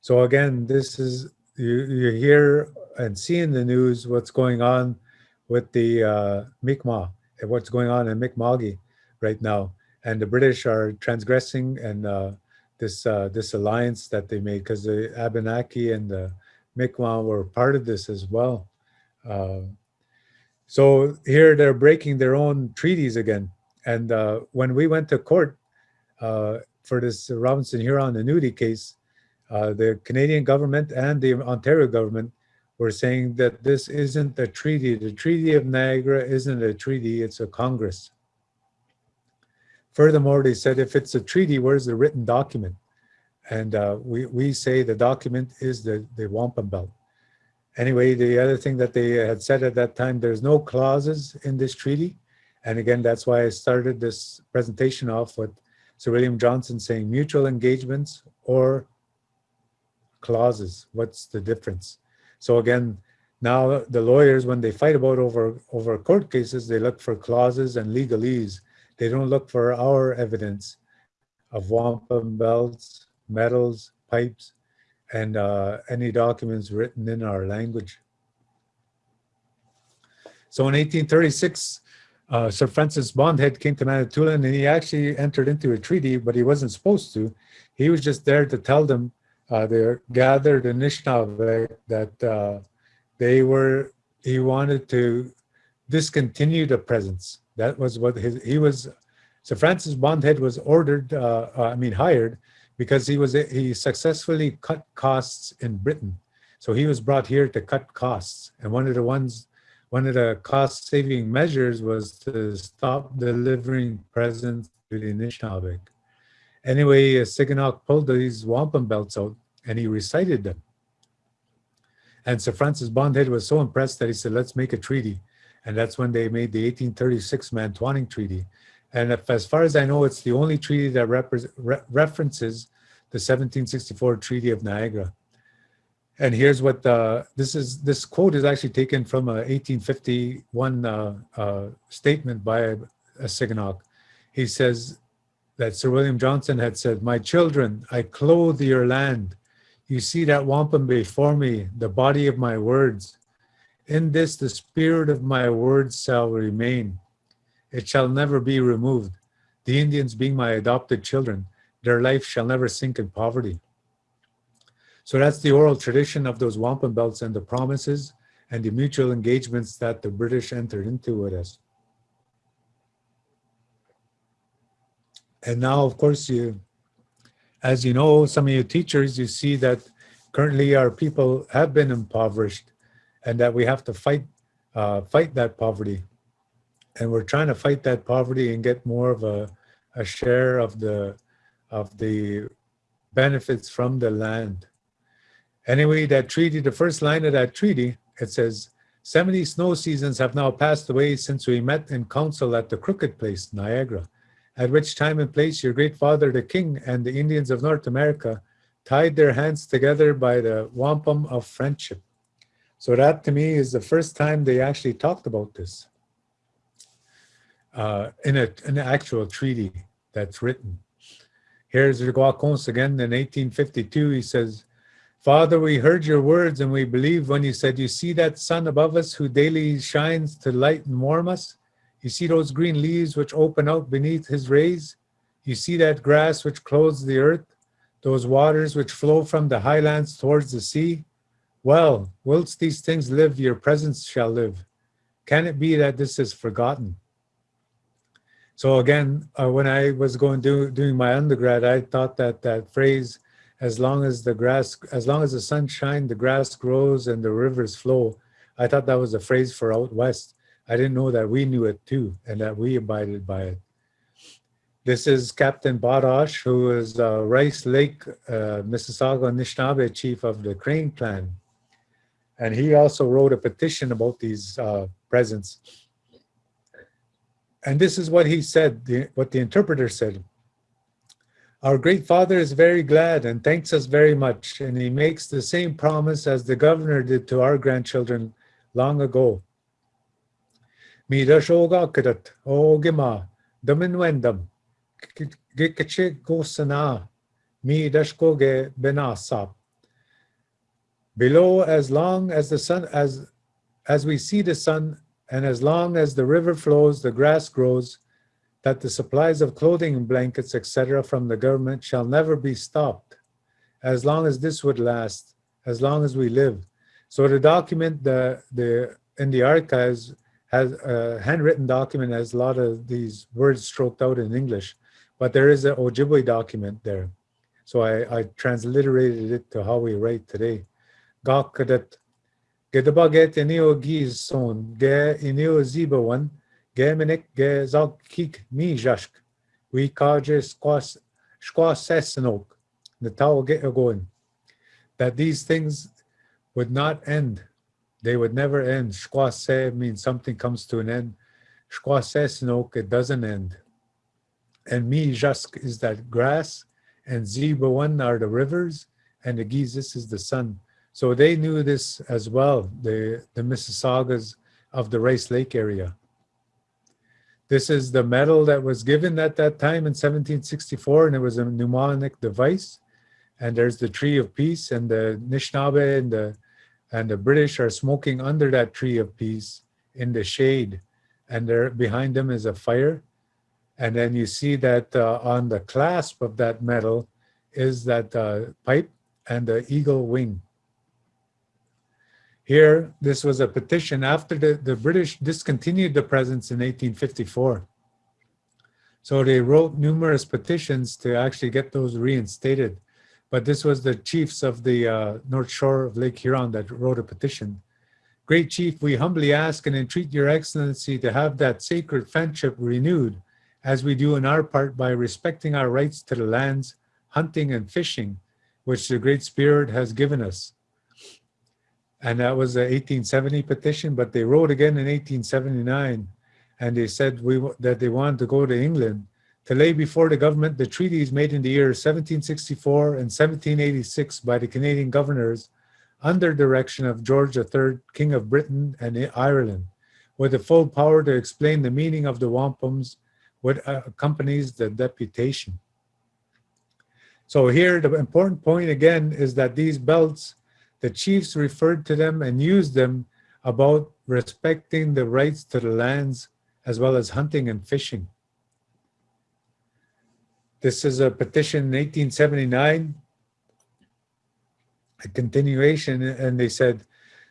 So again, this is, you, you hear and see in the news what's going on with the uh, Mi'kmaq, and what's going on in Mi'kma'ki right now. And the British are transgressing and uh, this uh, this alliance that they made because the Abenaki and the Mi'kmaq were part of this as well. Uh, so here they're breaking their own treaties again. And uh, when we went to court uh, for this Robinson Huron annuity case, uh, the Canadian government and the Ontario government were saying that this isn't a treaty. The Treaty of Niagara isn't a treaty, it's a Congress. Furthermore, they said if it's a treaty, where's the written document? And uh, we, we say the document is the, the wampum belt. Anyway, the other thing that they had said at that time, there's no clauses in this treaty. And again, that's why I started this presentation off with Sir William Johnson saying mutual engagements or clauses. What's the difference? So again, now the lawyers, when they fight about over, over court cases, they look for clauses and legalese. They don't look for our evidence of wampum belts, medals, pipes, and uh, any documents written in our language. So in 1836, uh, Sir Francis Bond Head came to Manitoulin and he actually entered into a treaty, but he wasn't supposed to. He was just there to tell them uh, they gathered in Anishinaabe that uh, they were, he wanted to discontinue the presents. That was what his, he was, so Francis Bond Head was ordered, uh, uh, I mean hired, because he was he successfully cut costs in Britain. So he was brought here to cut costs. And one of the ones, one of the cost saving measures was to stop delivering presents to the Anishinaabe. Anyway, Siganok pulled these wampum belts out and he recited them. And Sir Francis Bond Head was so impressed that he said, let's make a treaty. And that's when they made the 1836 Manitowaning Treaty. And if, as far as I know, it's the only treaty that re references the 1764 Treaty of Niagara. And here's what this is. This quote is actually taken from a 1851 uh, uh, statement by a, a. He says that Sir William Johnson had said, "My children, I clothe your land. You see that wampum before me, the body of my words. In this, the spirit of my words shall remain. It shall never be removed. the Indians being my adopted children, their life shall never sink in poverty. So that's the oral tradition of those wampum belts and the promises and the mutual engagements that the British entered into with us. And now, of course, you, as you know, some of you teachers, you see that currently our people have been impoverished and that we have to fight, uh, fight that poverty. And we're trying to fight that poverty and get more of a, a share of the, of the benefits from the land. Anyway, that treaty, the first line of that treaty, it says, 70 snow seasons have now passed away since we met in council at the Crooked Place, Niagara, at which time and place your great father, the king, and the Indians of North America tied their hands together by the wampum of friendship. So that to me is the first time they actually talked about this uh, in, a, in an actual treaty that's written. Here's Shingwaukonse again in 1852. He says, Father, we heard your words and we believe when you said, You see that sun above us who daily shines to light and warm us? You see those green leaves which open out beneath his rays? You see that grass which clothes the earth? Those waters which flow from the highlands towards the sea? Well, whilst these things live, your presence shall live. Can it be that this is forgotten? So again, uh, when I was going do, doing my undergrad, I thought that that phrase, as long as the grass, as long as the sun shines, the grass grows and the rivers flow. I thought that was a phrase for out west. I didn't know that we knew it too and that we abided by it. This is Captain Paudash, who is uh, Rice Lake, uh, Mississauga Anishinaabe chief of the Crane Clan. And he also wrote a petition about these uh, presents. And this is what he said, the, what the interpreter said. Our great father is very glad and thanks us very much, and he makes the same promise as the governor did to our grandchildren long ago. Mi dashoga kadat o gima daminwendam gikache gosana mi dashkoge benasap. Below, as long as the sun, as as we see the sun, and as long as the river flows, the grass grows, that the supplies of clothing and blankets, etc., from the government shall never be stopped, as long as this would last, as long as we live. So the document the, the, in the archives has a handwritten document has a lot of these words stroked out in English, but there is an Ojibwe document there. So I, I transliterated it to how we write today. Gakadat Gedabaget inio giz son, ge inio zibawan, Gemenik ge zalkik mi jashk. We kaje squas squasessenok. The tau get going. That these things would not end. They would never end. Squase means something comes to an end. Squasessenok, it doesn't end. And mi jask is that grass, and zibawan are the rivers, and the gizis is the sun. So they knew this as well, the, the Mississaugas of the Rice Lake area. This is the medal that was given at that time in 1764, and it was a mnemonic device. And there's the tree of peace, and the Anishinaabe and the and the British are smoking under that tree of peace in the shade, and there behind them is a fire. And then you see that uh, on the clasp of that medal is that uh, pipe and the eagle wing. Here, this was a petition after the, the British discontinued the presence in 1854. So they wrote numerous petitions to actually get those reinstated. But this was the chiefs of the uh, North Shore of Lake Huron that wrote a petition. Great Chief, we humbly ask and entreat your excellency to have that sacred friendship renewed as we do in our part by respecting our rights to the lands, hunting and fishing, which the Great Spirit has given us and that was the 1870 petition, but they wrote again in 1879, and they said we that they wanted to go to England to lay before the government the treaties made in the years 1764 and 1786 by the Canadian governors under direction of George III, King of Britain and Ireland, with the full power to explain the meaning of the wampums, what uh, accompanies the deputation. So here, the important point again is that these belts the chiefs referred to them and used them about respecting the rights to the lands as well as hunting and fishing. this is a petition in 1879, a continuation, and they said,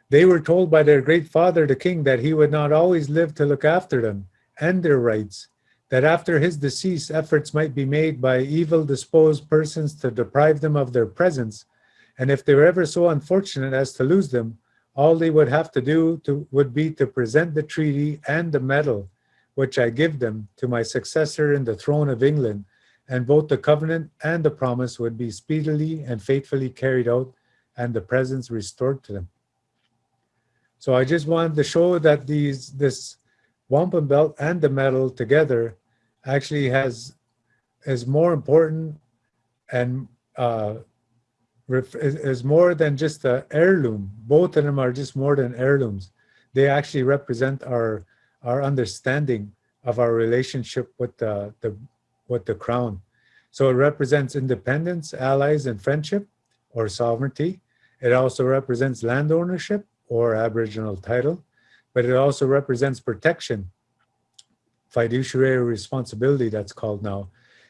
they were told by their great father, the king, that he would not always live to look after them and their rights, that after his decease, efforts might be made by evil disposed persons to deprive them of their presence. And if they were ever so unfortunate as to lose them, all they would have to do to, would be to present the treaty and the medal, which I give them to my successor in the throne of England, and both the covenant and the promise would be speedily and faithfully carried out and the presents restored to them. So I just wanted to show that these this wampum belt and the medal together actually has is more important and uh, is, more than just a heirloom. Both of them are just more than heirlooms. They actually represent our our understanding of our relationship with the, the with the crown. So it represents independence, allies, and friendship or sovereignty. It also represents land ownership or Aboriginal title, but it also represents protection, fiduciary responsibility that's called now.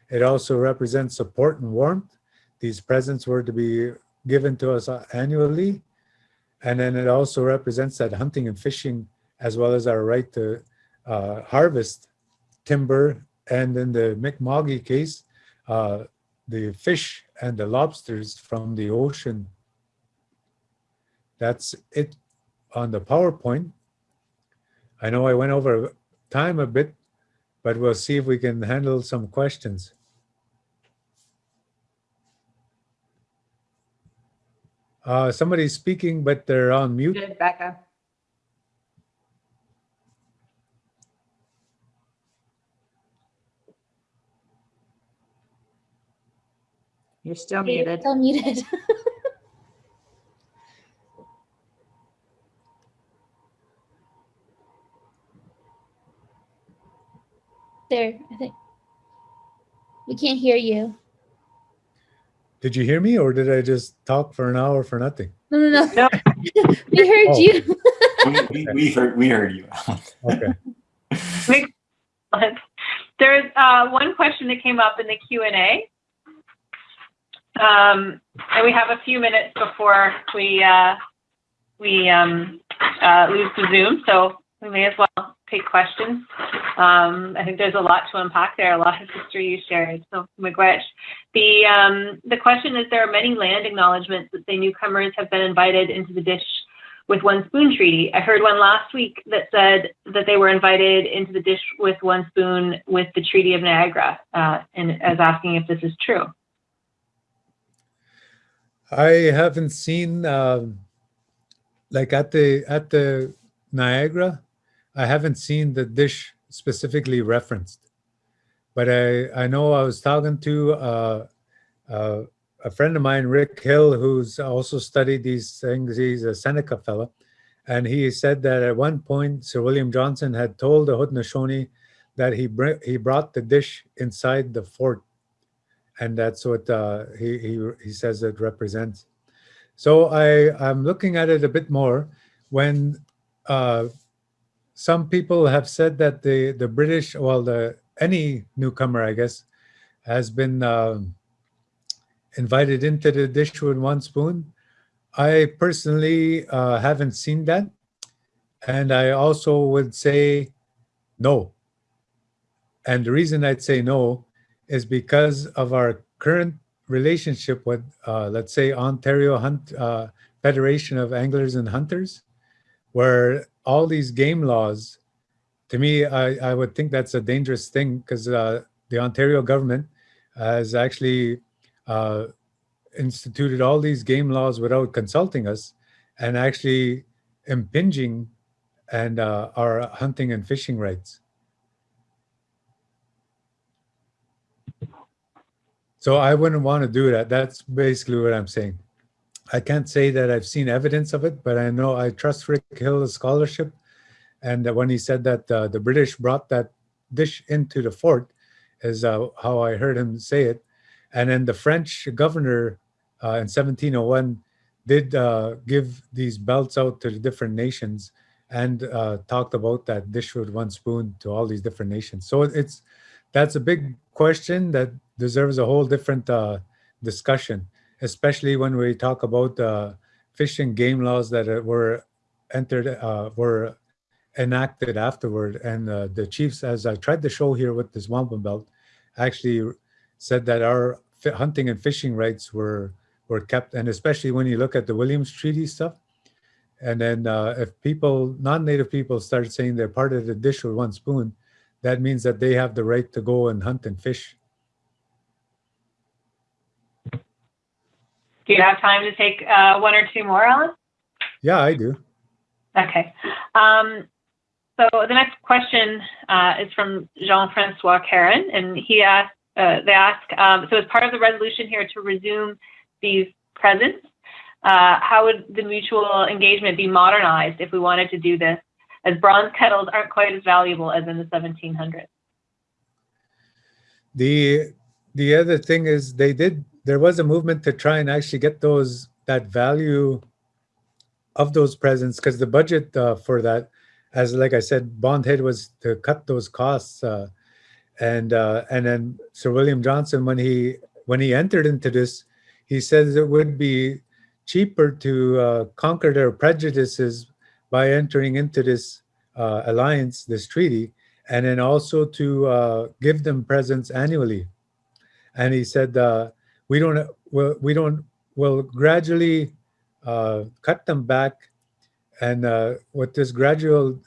It also represents support and warmth. These presents were to be given to us annually. And then it also represents that hunting and fishing, as well as our right to uh, harvest timber. And in the Mi'kma'ki case, uh, the fish and the lobsters from the ocean. That's it on the PowerPoint. I know I went over time a bit, but we'll see if we can handle some questions. Uh, somebody's speaking, but they're on mute. Good, Becca. You're still You're muted. Still muted. there, I think. We can't hear you. Did you hear me or did I just talk for an hour for nothing? No, no, no. No. we heard Oh. you. We, we, we heard we heard you. Okay. There's uh, one question that came up in the Q and A, um, and we have a few minutes before we uh, we um, uh, lose the Zoom, so we may as well take questions. Um, I think there's a lot to unpack there, a lot of history you shared. So, Miigwech, the um, the question is: there are many land acknowledgements that say newcomers have been invited into the dish with one spoon treaty. I heard one last week that said that they were invited into the dish with one spoon with the Treaty of Niagara, uh, and as asking if this is true. I haven't seen um, like at the at the Niagara, I haven't seen the dish specifically referenced, but I I know I was talking to uh, uh, a friend of mine, Rick Hill, who's also studied these things. He's a Seneca fellow, and he said that at one point Sir William Johnson had told the Haudenosaunee that he br- he brought the dish inside the fort and that's what uh, he, he he says it represents. So I I'm looking at it a bit more when uh, some people have said that the the British, well, the any newcomer, I guess, has been um, invited into the dish with one spoon. I personally uh, haven't seen that, and I also would say no. And the reason I'd say no is because of our current relationship with, uh, let's say, Ontario Hunt uh, Federation of Anglers and Hunters, where all these game laws, to me, I, I would think that's a dangerous thing because uh, the Ontario government has actually uh, instituted all these game laws without consulting us and actually impinging and uh, our hunting and fishing rights. So I wouldn't want to do that. That's basically what I'm saying. I can't say that I've seen evidence of it, but I know I trust Rick Hill's scholarship. And when he said that uh, the British brought that dish into the fort, is uh, how I heard him say it. And then the French governor uh, in 1701 did uh, give these belts out to the different nations and uh, talked about that dish with one spoon to all these different nations. So it's that's a big question that deserves a whole different uh, discussion, especially when we talk about uh, fish and game laws that were entered, uh, were enacted afterward. And uh, the chiefs, as I tried to show here with this wampum belt, actually said that our hunting and fishing rights were were kept. And especially when you look at the Williams Treaty stuff, and then uh, if people, non-native people start saying they're part of the dish with one spoon, that means that they have the right to go and hunt and fish. Do you have time to take uh, one or two more, Alan? Yeah, I do. Okay. Um, so the next question uh, is from Jean-Francois Caron, and he asked, uh, they ask, um, so as part of the resolution here to resume these presents, uh, how would the mutual engagement be modernized if we wanted to do this, as bronze kettles aren't quite as valuable as in the 1700s? The the other thing is they did there was a movement to try and actually get those that value of those presents because the budget uh, for that as like i said bond head was to cut those costs uh, and uh, and then sir william johnson when he when he entered into this he says it would be cheaper to uh, conquer their prejudices by entering into this uh, alliance this treaty and then also to uh, give them presents annually. And he said we don't well, we don't will gradually uh, cut them back and uh, with this gradual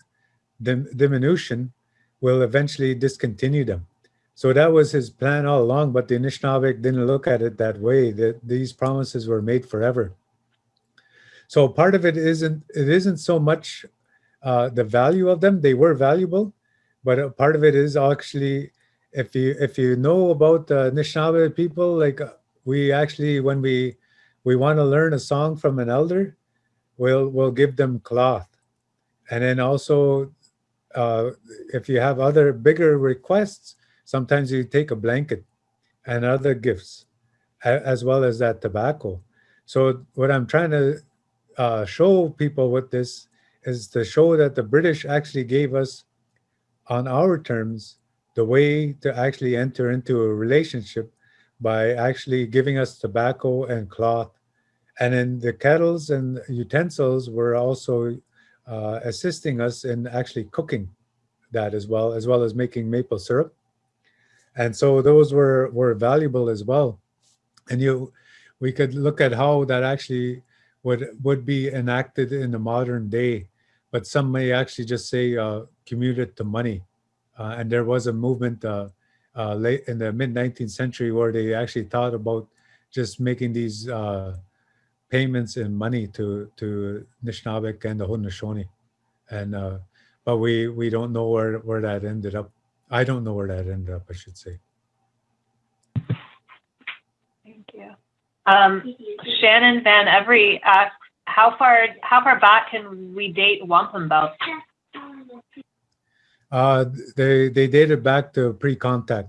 dim- diminution will eventually discontinue them. So that was his plan all along but the Anishinaabe didn't look at it that way that these promises were made forever. So part of it isn't it isn't so much uh, the value of them they were valuable but part of it is actually if you if you know about the Anishinaabe people like uh, we actually when we we want to learn a song from an elder we'll we'll give them cloth. And then also uh, if you have other bigger requests sometimes you take a blanket and other gifts as well as that tobacco. So what i'm trying to uh, show people with this is to show that the british actually gave us on our terms the way to actually enter into a relationship by actually giving us tobacco and cloth and then the kettles and utensils were also uh, assisting us in actually cooking that as well, as well as making maple syrup. And so those were were valuable as well. And you, we could look at how that actually would would be enacted in the modern day. But some may actually just say uh, commute it to money. Uh, and there was a movement uh, late in the mid 19th century where they actually thought about just making these uh, payments in money to to Nishnabek and the Haudenosaunee, and uh, but we we don't know where where that ended up. I don't know where that ended up. I should say. Thank you. Um, Shannon Van Every asks, how far how far back can we date wampum belts? Uh, they they dated back to pre-contact.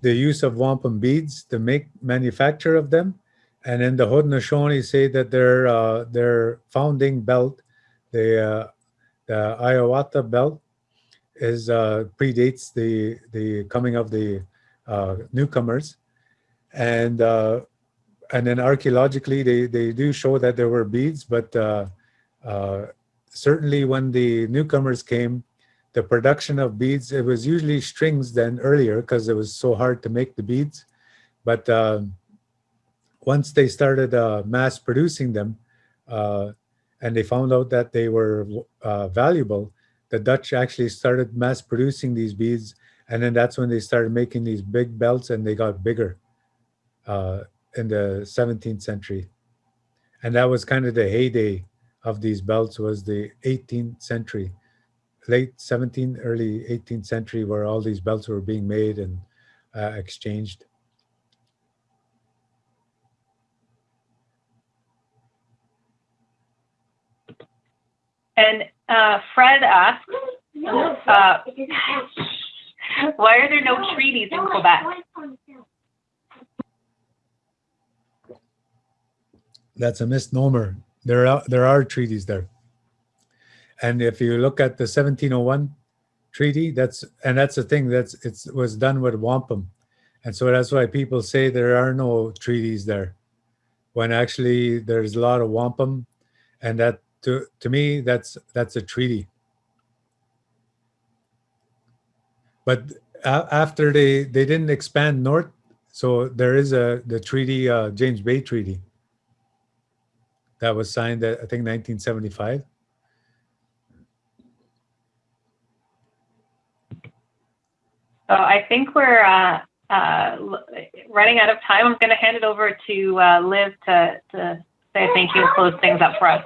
The use of wampum beads, the make manufacture of them, and then the Haudenosaunee say that their uh, their founding belt, the uh, the Hiawatha belt, is uh, predates the the coming of the uh, newcomers, and uh, and then archaeologically they they do show that there were beads, but uh, certainly when the newcomers came, the production of beads it was usually strings then earlier because it was so hard to make the beads, but um, once they started uh, mass producing them uh, and they found out that they were uh, valuable, the Dutch actually started mass producing these beads. And then that's when they started making these big belts and they got bigger uh, in the 17th century. And that was kind of the heyday of these belts was the 18th century, late 17th, early 18th century, where all these belts were being made and uh, exchanged. And uh, Fred asks, uh, why are there no treaties in Quebec? That's a misnomer. There are there are treaties there, and if you look at the 1701 treaty. That's and that's the thing. That's it's was done with wampum, and so that's why people say there are no treaties there, when actually there's a lot of wampum, and that to to me that's that's a treaty. But after they they didn't expand north, so there is a the treaty uh, James Bay Treaty that was signed at, I think 1975. So I think we're uh, uh, running out of time. I'm going to hand it over to uh, Liv to, to say thank you and close things up for us.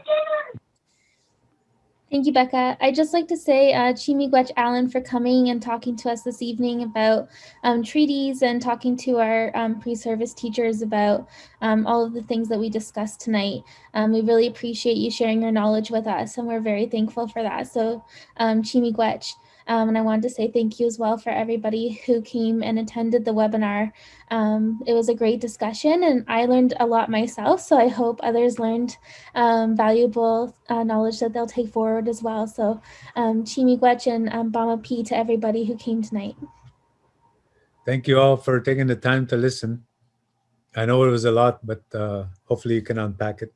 Thank you, Becca. I'd just like to say uh, Chi-miigwech Alan for coming and talking to us this evening about um, treaties and talking to our um, pre-service teachers about um, all of the things that we discussed tonight. Um, we really appreciate you sharing your knowledge with us, and we're very thankful for that. So, um, Chi-miigwech. Um, and I wanted to say thank you as well for everybody who came and attended the webinar. Um, it was a great discussion, and I learned a lot myself. So I hope others learned um, valuable uh, knowledge that they'll take forward as well. So, um, Chi-miigwech and um, Baamaapii to everybody who came tonight. Thank you all for taking the time to listen. I know it was a lot, but uh, hopefully you can unpack it.